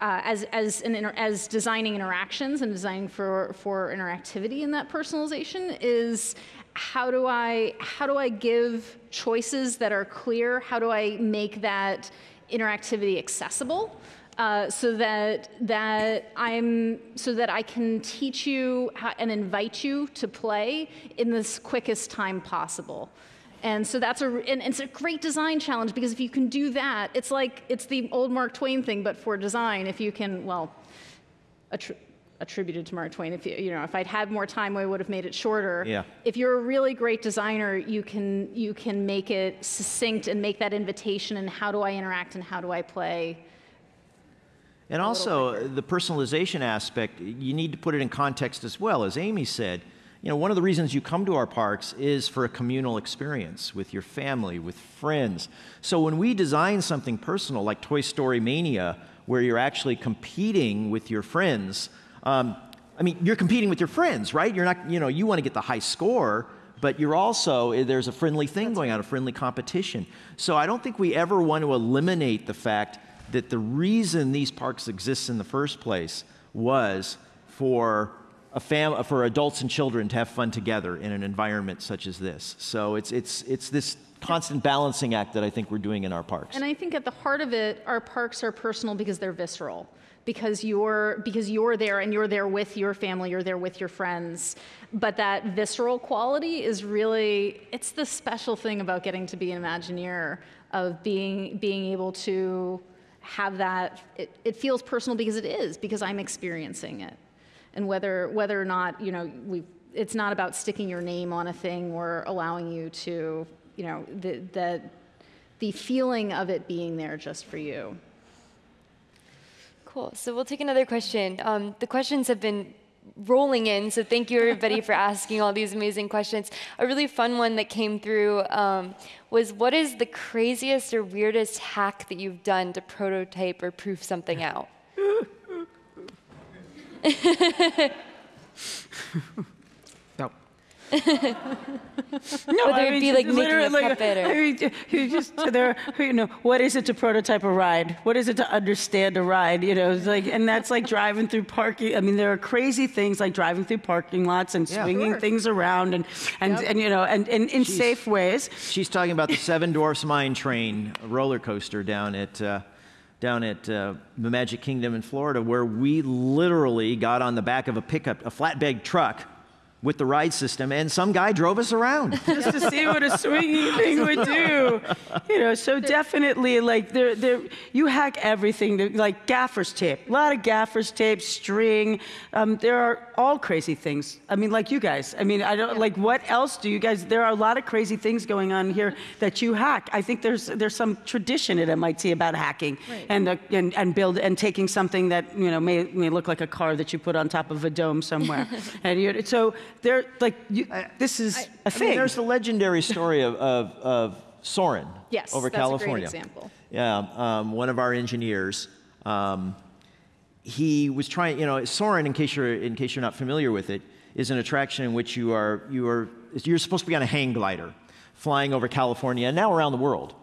uh, as, as, an as designing interactions and designing for, for interactivity in that personalization, is how do I, how do I give choices that are clear? How do I make that interactivity accessible? Uh, so that that I'm so that I can teach you how, and invite you to play in this quickest time possible. And so that's a and it's a great design challenge because if you can do that, it's like it's the old Mark Twain thing, but for design. If you can, well, attri- attributed to Mark Twain. If you you know if I'd had more time, I would have made it shorter. Yeah. If you're a really great designer, you can you can make it succinct and make that invitation. And how do I interact and how do I play? And also, the personalization aspect, you need to put it in context as well. As Amy said, you know, one of the reasons you come to our parks is for a communal experience with your family, with friends. So when we design something personal like Toy Story Mania, where you're actually competing with your friends, um, I mean, you're competing with your friends, right? You're not, you know, you want to get the high score, but you're also, eh, there's a friendly thing going on, a friendly competition. So I don't think we ever want to eliminate the fact that the reason these parks exist in the first place was for a fam- for adults and children to have fun together in an environment such as this. So it's, it's, it's this constant balancing act that I think we're doing in our parks. And I think at the heart of it, our parks are personal because they're visceral. Because you're because you're there and you're there with your family, you're there with your friends. But that visceral quality is really it's the special thing about getting to be an Imagineer of being being able to have that, it, it feels personal because it is, because I'm experiencing it. And whether, whether or not, you know, we, it's not about sticking your name on a thing or allowing you to, you know, the, the, the feeling of it being there just for you. Cool. So we'll take another question. Um, the questions have been rolling in. So thank you everybody for asking all these amazing questions. A really fun one that came through um, was what is the craziest or weirdest hack that you've done to prototype or proof something out? no, Whether I mean, it be like making a like, puppet or... I mean, you just there. You know, what is it to prototype a ride? What is it to understand a ride? You know, it's like, and that's like driving through parking. I mean, there are crazy things like driving through parking lots and yeah, swinging sure. things around and and, yep. and you know, and, and in she's, safe ways. She's talking about the Seven Dwarfs Mine Train roller coaster down at. Uh, down at uh, the Magic Kingdom in Florida, where we literally got on the back of a pickup, a flatbed truck, with the ride system, and some guy drove us around just to see what a swinging thing would do. You know, so definitely, like, there, there, you hack everything. To, like gaffer's tape, a lot of gaffer's tape, string. Um, there are all crazy things. I mean, like you guys. I mean, I don't like. What else do you guys? There are a lot of crazy things going on here that you hack. I think there's there's some tradition at MIT about hacking right. and, uh, and and build and taking something that you know may may look like a car that you put on top of a dome somewhere. and you, so there, like, you, I, this is I, a thing. I mean, there's the legendary story of, of, of Soarin' yes, over California. Yes, that's a great example. Yeah, um, one of our engineers, um, he was trying, you know, Soarin', in case you're, in case you're not familiar with it, is an attraction in which you are, you are, you're supposed to be on a hang glider flying over California and now around the world.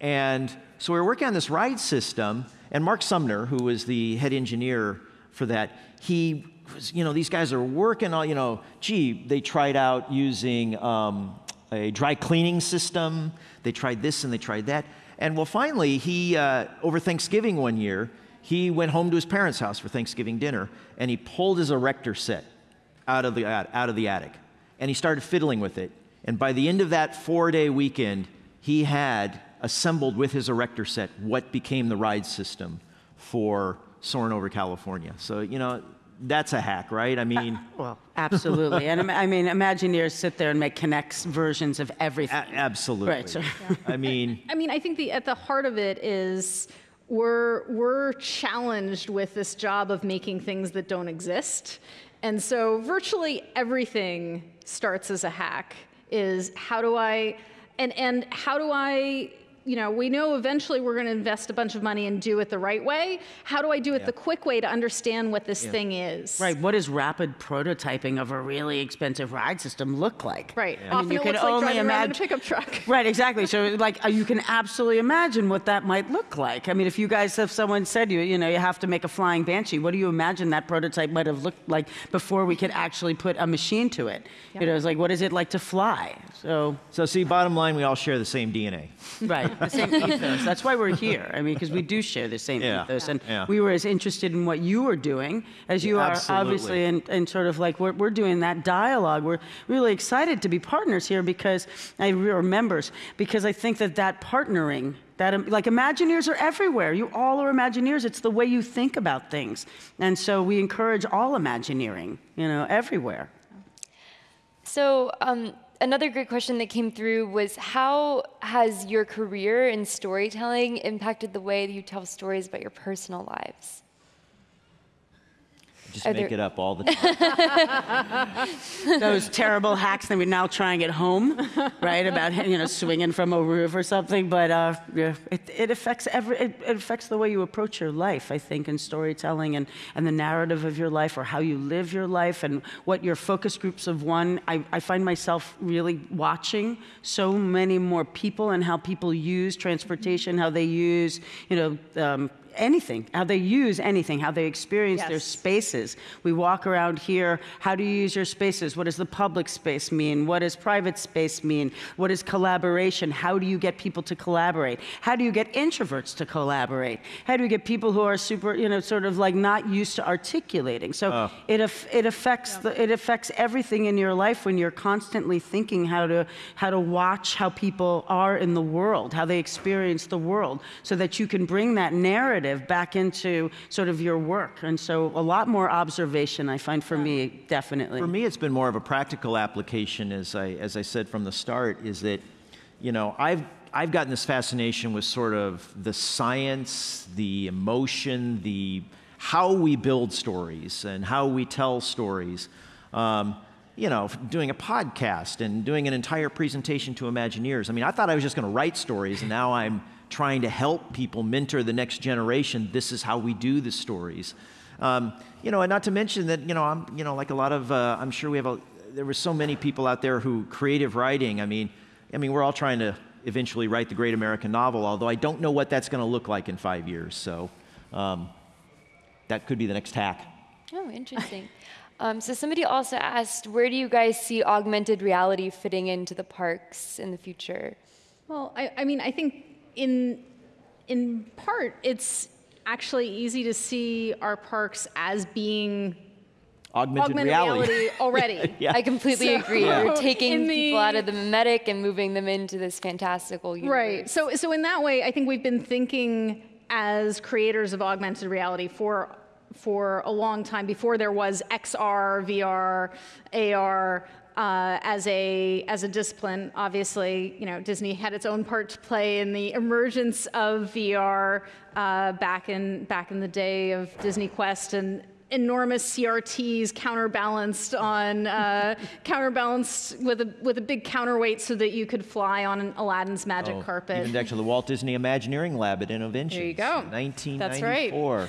And so we were working on this ride system, and Mark Sumner, who was the head engineer for that, he was, you know, these guys are working on, you know, gee, they tried out using um, a dry cleaning system. They tried this and they tried that. And well, finally, he, uh, over Thanksgiving one year, he went home to his parents' house for Thanksgiving dinner and he pulled his erector set out of the, out of the attic and he started fiddling with it. And by the end of that four day weekend, he had assembled with his erector set what became the ride system for Soarin' over California. So, you know, that's a hack, right? I mean, uh, Well, absolutely. and I mean, Imagineers sit there and make K'NEX versions of everything. a- absolutely. Right, so- I mean, I mean, I think the, at the heart of it is we're, we're challenged with this job of making things that don't exist. And so virtually everything starts as a hack is how do I, and, and how do I, you know, we know eventually we're going to invest a bunch of money and do it the right way. How do I do it Yeah. the quick way to understand what this thing is? Right. What does rapid prototyping of a really expensive ride system look like? Right. I mean, Often you it can looks like only driving around in a imagine- pickup truck. Right, exactly. So, like, uh, you can absolutely imagine what that might look like. I mean, if you guys, if someone said you, you know, you have to make a flying banshee, what do you imagine that prototype might have looked like before we could actually put a machine to it? You know, it's like, what is it like to fly? So, so see, bottom line, we all share the same DNA. right, the same ethos. That's why we're here. I mean, because we do share the same Yeah. ethos, and Yeah. we were as interested in what you were doing as you Yeah, are, absolutely. obviously, and, and sort of like we're, we're doing that dialogue. We're really excited to be partners here because I or members because I think that that partnering. That, like Imagineers are everywhere. You all are Imagineers. It's the way you think about things, and so we encourage all Imagineering. You know, everywhere. So, um, another great question that came through was how has your career in storytelling impacted the way that you tell stories about your personal lives? Just Are make it up all the time. those terrible hacks that we're now trying at home, right? About you know swinging from a roof or something. But uh, yeah, it, it affects every it, it affects the way you approach your life. I think in storytelling and and the narrative of your life or how you live your life and what your focus groups of one. I, I find myself really watching so many more people and how people use transportation, how they use you know. Um, anything, how they use anything, how they experience their spaces. We walk around here. How do you use your spaces? What does the public space mean? What does private space mean? What is collaboration? How do you get people to collaborate? How do you get introverts to collaborate? How do you get people who are super, you know, sort of like not used to articulating? So oh. it aff- it affects the, it affects everything in your life when you're constantly thinking how to how to watch how people are in the world, how they experience the world, so that you can bring that narrative back into sort of your work. And so a lot more observation, I find for me, definitely. For me, it's been more of a practical application, as I, as I said from the start, is that, you know, I've, I've gotten this fascination with sort of the science, the emotion, the how we build stories and how we tell stories. Um, you know, doing a podcast and doing an entire presentation to Imagineers. I mean, I thought I was just going to write stories, and now I'm trying to help people mentor the next generation. This is how we do the stories. Um, you know, and not to mention that, you know, I'm, you know, like a lot of, uh, I'm sure we have a, there were so many people out there who creative writing. I mean, I mean, we're all trying to eventually write the great American novel, although I don't know what that's going to look like in five years. So um, that could be the next hack. Oh, interesting. um, so somebody also asked, where do you guys see augmented reality fitting into the parks in the future? Well, I, I mean, I think in in part it's actually easy to see our parks as being Augmented, augmented reality. reality, already. Yeah. I completely So- agree. Yeah. We're taking the- people out of the mimetic and moving them into this fantastical universe. Right. So, so in that way, I think we've been thinking as creators of augmented reality for for a long time before there was XR, VR, AR. Uh, as a as a discipline, obviously, you know Disney had its own part to play in the emergence of VR uh, back in back in the day of Disney Quest and enormous CRTs counterbalanced on uh, counterbalanced with a with a big counterweight so that you could fly on Aladdin's magic Oh, carpet. Even to the Walt Disney Imagineering Lab at Innoventions. There you go. 1994.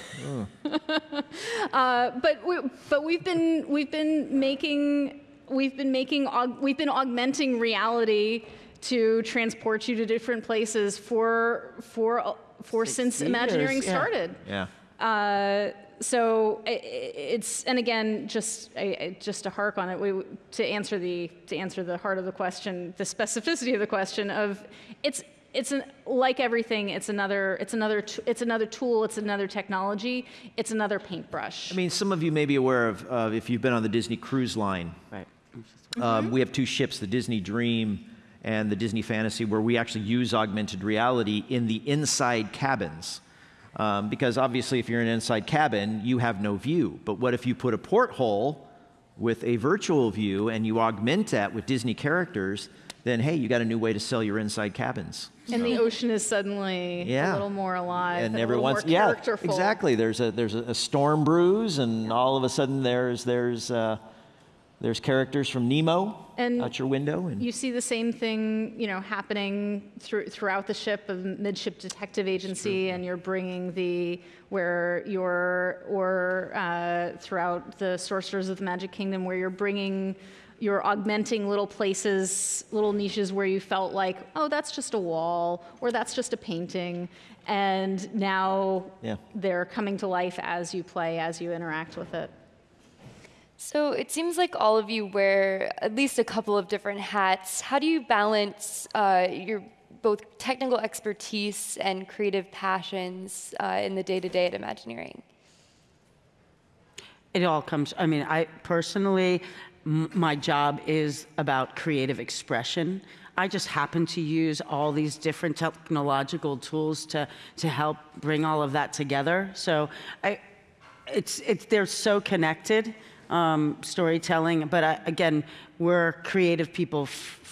That's Uh, but we, but we've been we've been making we've been making we've been augmenting reality to transport you to different places for for for since years, Imagineering yeah. started. Yeah. Uh, so i- i- it's and again just I- I- just to hark on it we, to answer the to answer the heart of the question the specificity of the question of it's it's an, like everything it's another it's another t- it's another tool it's another technology it's another paintbrush I mean, some of you may be aware of, of if you've been on the Disney Cruise Line. Right. Um, we have two ships, the Disney Dream and the Disney Fantasy, where we actually use augmented reality in the inside cabins. Um, because obviously, if you're in an inside cabin, you have no view. But what if you put a porthole with a virtual view and you augment that with Disney characters? Then, hey, you got a new way to sell your inside cabins. and the ocean is suddenly Yeah. a little more alive and, and a little everyone's yeah exactly there's a there's a, a storm brews and all of a sudden there's there's uh, there's characters from nemo And out your window and You see the same thing, you know, happening through, throughout the ship of midship detective agency, and you're bringing the where you're or uh, throughout the sorcerers of the Magic Kingdom, where you're bringing. You're augmenting little places, little niches where you felt like, oh, that's just a wall or that's just a painting. And now Yeah. they're coming to life as you play, as you interact with it. So it seems like all of you wear at least a couple of different hats. How do you balance uh, your both technical expertise and creative passions uh, in the day to day at Imagineering? It all comes, I mean, I personally, my job is about creative expression. I just happen to use all these different technological tools to, to help bring all of that together. So I, it's, it's, they're so connected, um, storytelling, but I, again, we're creative people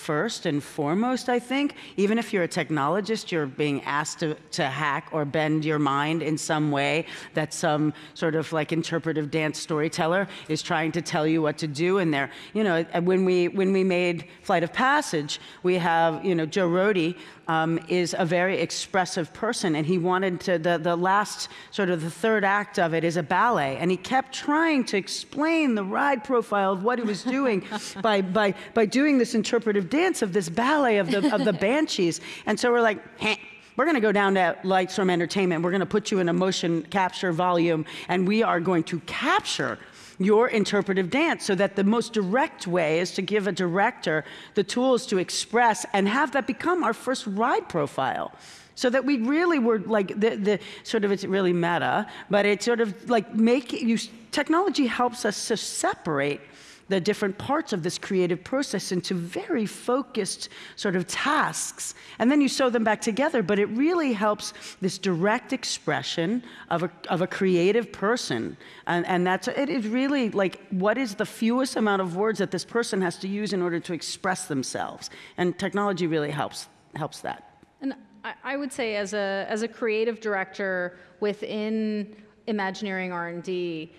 first and foremost, I think. Even if you're a technologist, you're being asked to, to hack or bend your mind in some way that some sort of like interpretive dance storyteller is trying to tell you what to do. And there, you know, when we, when we made Flight of Passage, we have, you know, Joe Rohde um, is a very expressive person, and he wanted to, the, the last sort of the third act of it is a ballet, and he kept trying to explain the ride profile of what he was doing by, by, by doing this interpretive dance of this ballet of the, of the banshees. And so we're like, "Heh, we're going to go down to Lightstorm Entertainment. We're going to put you in a motion capture volume, and we are going to capture your interpretive dance so that the most direct way is to give a director the tools to express and have that become our first ride profile. So that we really were like the, the sort of it's really meta, but it's sort of like make you technology helps us to separate the different parts of this creative process into very focused sort of tasks. And then you sew them back together, but it really helps this direct expression of a, of a creative person. And, and that's, it is really like, what is the fewest amount of words that this person has to use in order to express themselves? And technology really helps, helps that. And I, would say, as a as a creative director within Imagineering R and D,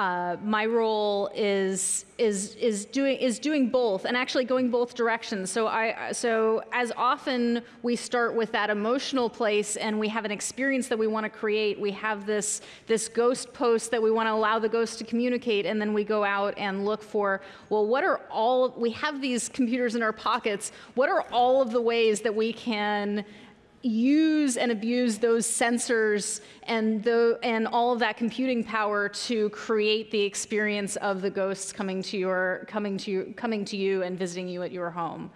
uh, my role is is is doing is doing both and actually going both directions. So I so as often we start with that emotional place and we have an experience that we want to create. We have this this ghost post that we want to allow the ghost to communicate, and then we go out and look for well, what are all we have these computers in our pockets. What are all of the ways that we can use and abuse those sensors and the and all of that computing power to create the experience of the ghosts coming to your coming to you coming to you and visiting you at your home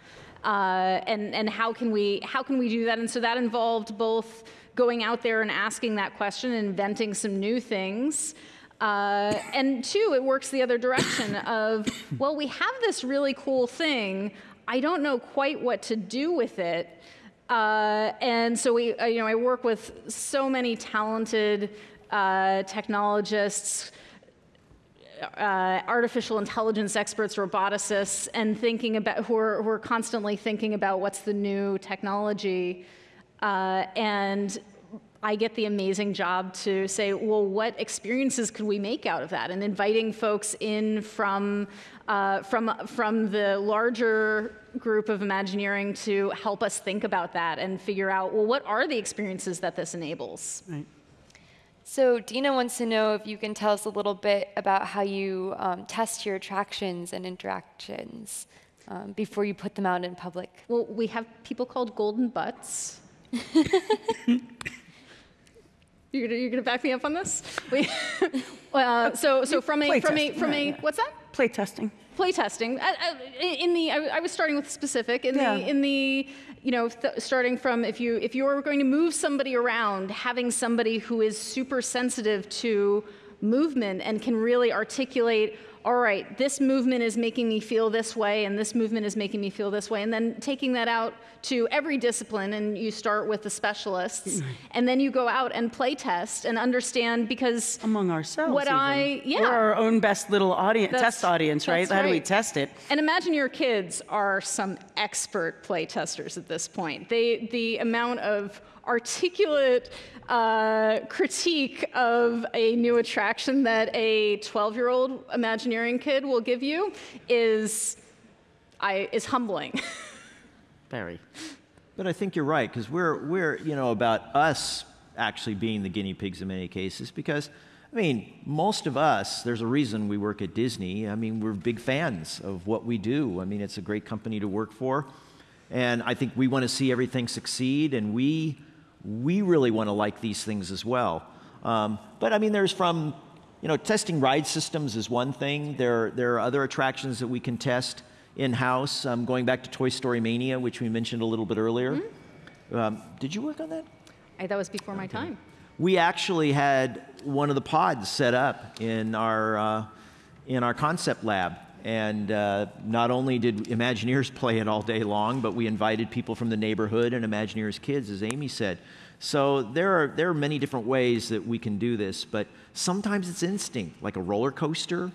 uh, and and how can we how can we do that and so that involved both going out there and asking that question and inventing some new things uh, and two, it works the other direction of, well, we have this really cool thing. I don't know quite what to do with it. Uh, and so we, uh, you know, I work with so many talented uh, technologists, uh, artificial intelligence experts, roboticists, and thinking about who are, who are constantly thinking about what's the new technology. Uh, and I get the amazing job to say, well, what experiences could we make out of that? And inviting folks in from, uh, from, from the larger group of Imagineering to help us think about that and figure out, well, what are the experiences that this enables? Right. So Dina wants to know if you can tell us a little bit about how you um, test your attractions and interactions um, before you put them out in public. Well, we have people called golden butts. You're gonna, you're gonna back me up on this? We, uh, so so from a from a from a what's that? Play testing. Play testing. Uh, uh, In the I, I was starting with specific. In Yeah. the in the you know th- starting from if you if you're going to move somebody around, having somebody who is super sensitive to movement and can really articulate. All right, this movement is making me feel this way, and this movement is making me feel this way. And then taking that out to every discipline, and you start with the specialists, and then you go out and play test and understand because Among ourselves. What even. I- yeah. We're our own best little audience, That's- test audience, right? How do we test it? And imagine your kids are some expert play testers at this point. They, the amount of articulate uh, critique of a new attraction that a 12 year old Imagineering kid will give you is, I, is humbling. Very. But I think you're right because we're we're you know about us actually being the guinea pigs in many cases because I mean most of us there's a reason we work at Disney. I mean we're big fans of what we do. I mean it's a great company to work for, and I think we want to see everything succeed, and we we really want to like these things as well. Um, but I mean there's from you know testing ride systems is one thing. There there are other attractions that we can test in-house. Um, going back to Toy Story Mania, which we mentioned a little bit earlier. Um, did you work on that? I, that was before my time. We actually had one of the pods set up in our uh, in our concept lab, and uh, not only did Imagineers play it all day long, but we invited people from the neighborhood and Imagineers kids, as Amy said. So there are there are many different ways that we can do this, but sometimes it's instinct, like a roller coaster.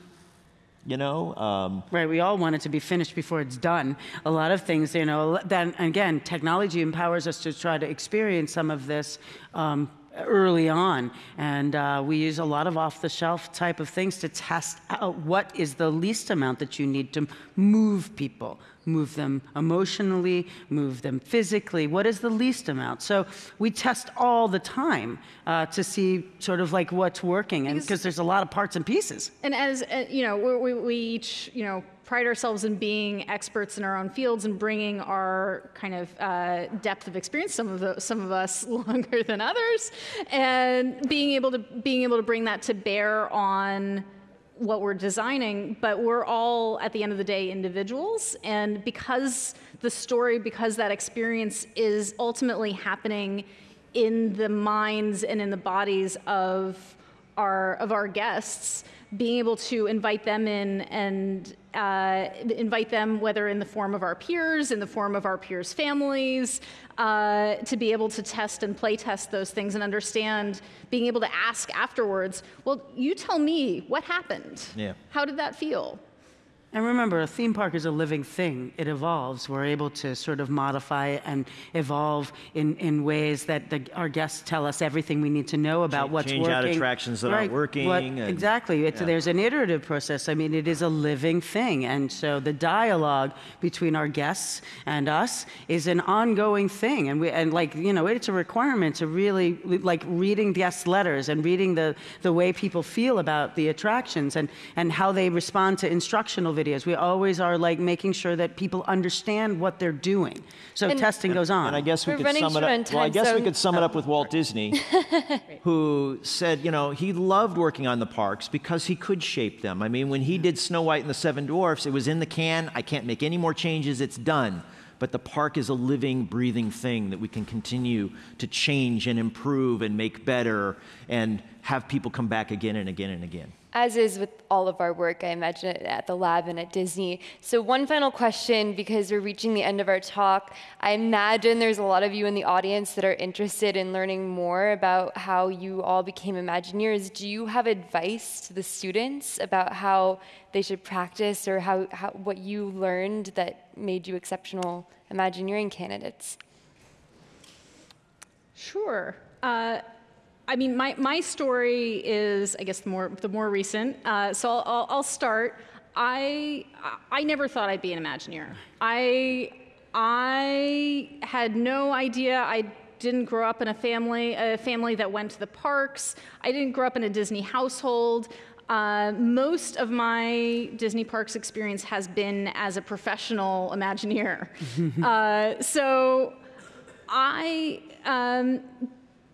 You know, um, Right, we all want it to be finished before it's done. A lot of things, you know, then again, technology empowers us to try to experience some of this um, early on. And uh, we use a lot of off the shelf type of things to test out what is the least amount that you need to move people, move them emotionally, move them physically. What is the least amount? So we test all the time uh, to see sort of like what's working. And Because- there's a lot of parts and pieces. And as uh, you know, we, we, we each you know pride ourselves in being experts in our own fields and bringing our kind of uh, depth of experience. Some of the, some of us longer than others, and being able to being able to bring that to bear on what we're designing, but we're all at the end of the day individuals. And because the story, because that experience is ultimately happening in the minds and in the bodies of our of our guests, being able to invite them in and uh, invite them, whether in the form of our peers, in the form of our peers' families, uh, to be able to test and play test those things and understand, being able to ask afterwards, well, you tell me what happened. Yeah. How did that feel? And remember, a theme park is a living thing. It evolves. We're able to sort of modify and evolve in, in ways that the, our guests tell us everything we need to know about Change- what's change working. out attractions that aren't working what- and- exactly. Yeah. There's an iterative process. I mean, it is a living thing. And so the dialogue between our guests and us is an ongoing thing. And, we, and like, you know, it's a requirement to really, like, reading guest letters and reading the, the way people feel about the attractions and, and how they respond to instructional videos. We always are like making sure that people understand what they're doing. So And- testing goes on. And I guess we We're could sum it short on up. Well, I time, guess we could sum it up with Walt oh. Disney, who said, you know, he loved working on the parks because he could shape them. I mean, when he did Snow White and the Seven Dwarfs, it was in the can. I can't make any more changes. It's done. But the park is a living, breathing thing that we can continue to change and improve and make better and have people come back again and again and again. As is with all of our work, I imagine at the lab and at Disney. So, one final question because we're reaching the end of our talk. I imagine there's a lot of you in the audience that are interested in learning more about how you all became Imagineers. Do you have advice to the students about how they should practice or how, how what you learned that made you exceptional Imagineering candidates? Sure. Uh, I mean, my, my story is, I guess, the more the more recent. Uh, so I'll, I'll, I'll start. I I never thought I'd be an Imagineer. I I had no idea. I didn't grow up in a family a family that went to the parks. I didn't grow up in a Disney household. Uh, most of my Disney parks experience has been as a professional Imagineer. uh, so I um,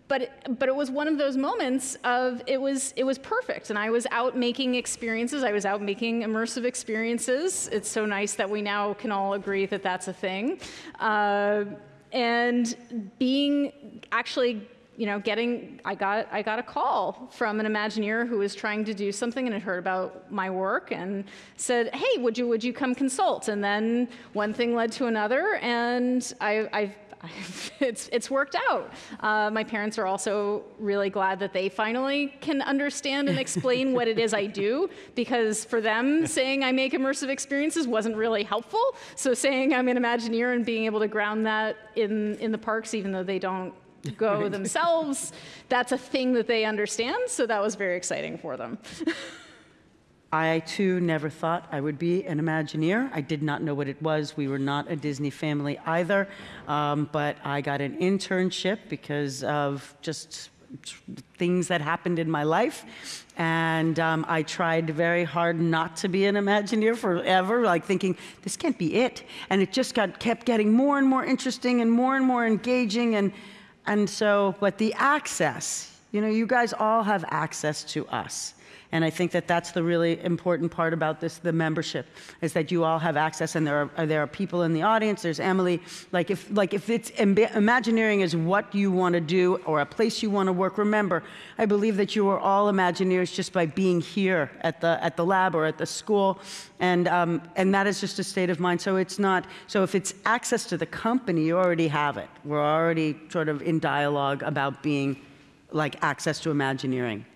but it, but it was one of those moments of it was it was perfect. And i was out making experiences. I was out making immersive experiences. It's so nice that we now can all agree that that's a thing. Uh, and being actually you know getting i got i got a call from an imagineer who was trying to do something and had heard about my work and said hey would you would you come consult? And then one thing led to another. And i i've it's, it's worked out. Uh, my parents are also really glad that they finally can understand and explain what it is I do, because for them, saying I make immersive experiences wasn't really helpful. So saying I'm an Imagineer and being able to ground that in, in the parks, even though they don't go themselves, that's a thing that they understand. So that was very exciting for them. I too never thought I would be an Imagineer. I did not know what it was. We were not a Disney family either. Um, but I got an internship because of just things that happened in my life. And um, I tried very hard not to be an Imagineer forever, like thinking, this can't be it. And it just got, kept getting more and more interesting and more and more engaging. And, and so, but the access, you know, you guys all have access to us. And I think that that's the really important part about this, the membership, is that you all have access, and there are there are people in the audience. There's Emily. Like if like if it's Imagineering is what you want to do or a place you want to work. Remember, I believe that you are all Imagineers just by being here at the at the lab or at the school, and um, and that is just a state of mind. So it's not. So if it's access to the company, you already have it. We're already sort of in dialogue about being like access to Imagineering.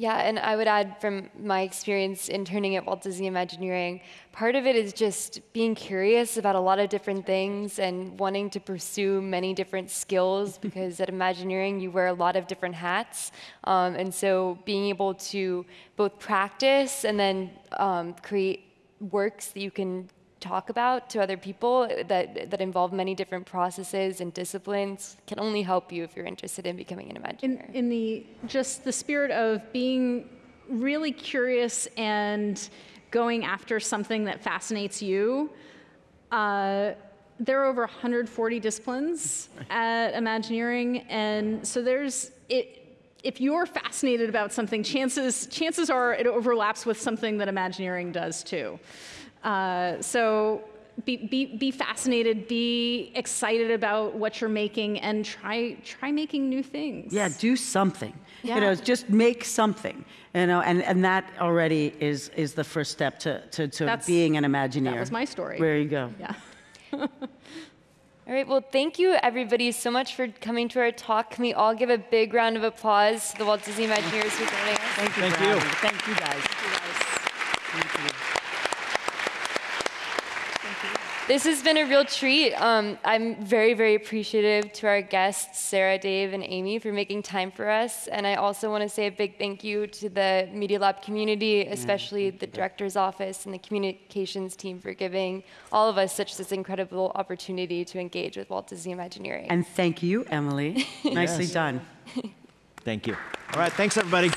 Yeah, and I would add from my experience interning at Walt Disney Imagineering, part of it is just being curious about a lot of different things and wanting to pursue many different skills because at Imagineering you wear a lot of different hats. Um, and so being able to both practice and then um, create works that you can talk about to other people that, that involve many different processes and disciplines can only help you if you're interested in becoming an Imagineer. In, in the just the spirit of being really curious and going after something that fascinates you, uh, there are over 140 disciplines at Imagineering, and so there's it. If you're fascinated about something, chances chances are it overlaps with something that Imagineering does too. Uh, so be, be, be fascinated, be excited about what you're making, and try try making new things. Yeah, do something. Yeah. You know, just make something. You know, and, and that already is is the first step to to, to being an Imagineer. That was my story. There you go. Yeah. all right, well, thank you everybody so much for coming to our talk. Can we all give a big round of applause to the Walt Disney Imagineers for joining us? Thank you. Thank you. Thank you guys. Thank you guys. Thank you. This has been a real treat. Um, I'm very, very appreciative to our guests, Sarah, Dave, and Amy, for making time for us. And I also want to say a big thank you to the Media Lab community, especially the director's office and the communications team for giving all of us such this incredible opportunity to engage with Walt Disney Imagineering. And thank you, Emily. Nicely done. Thank you. All right, thanks everybody.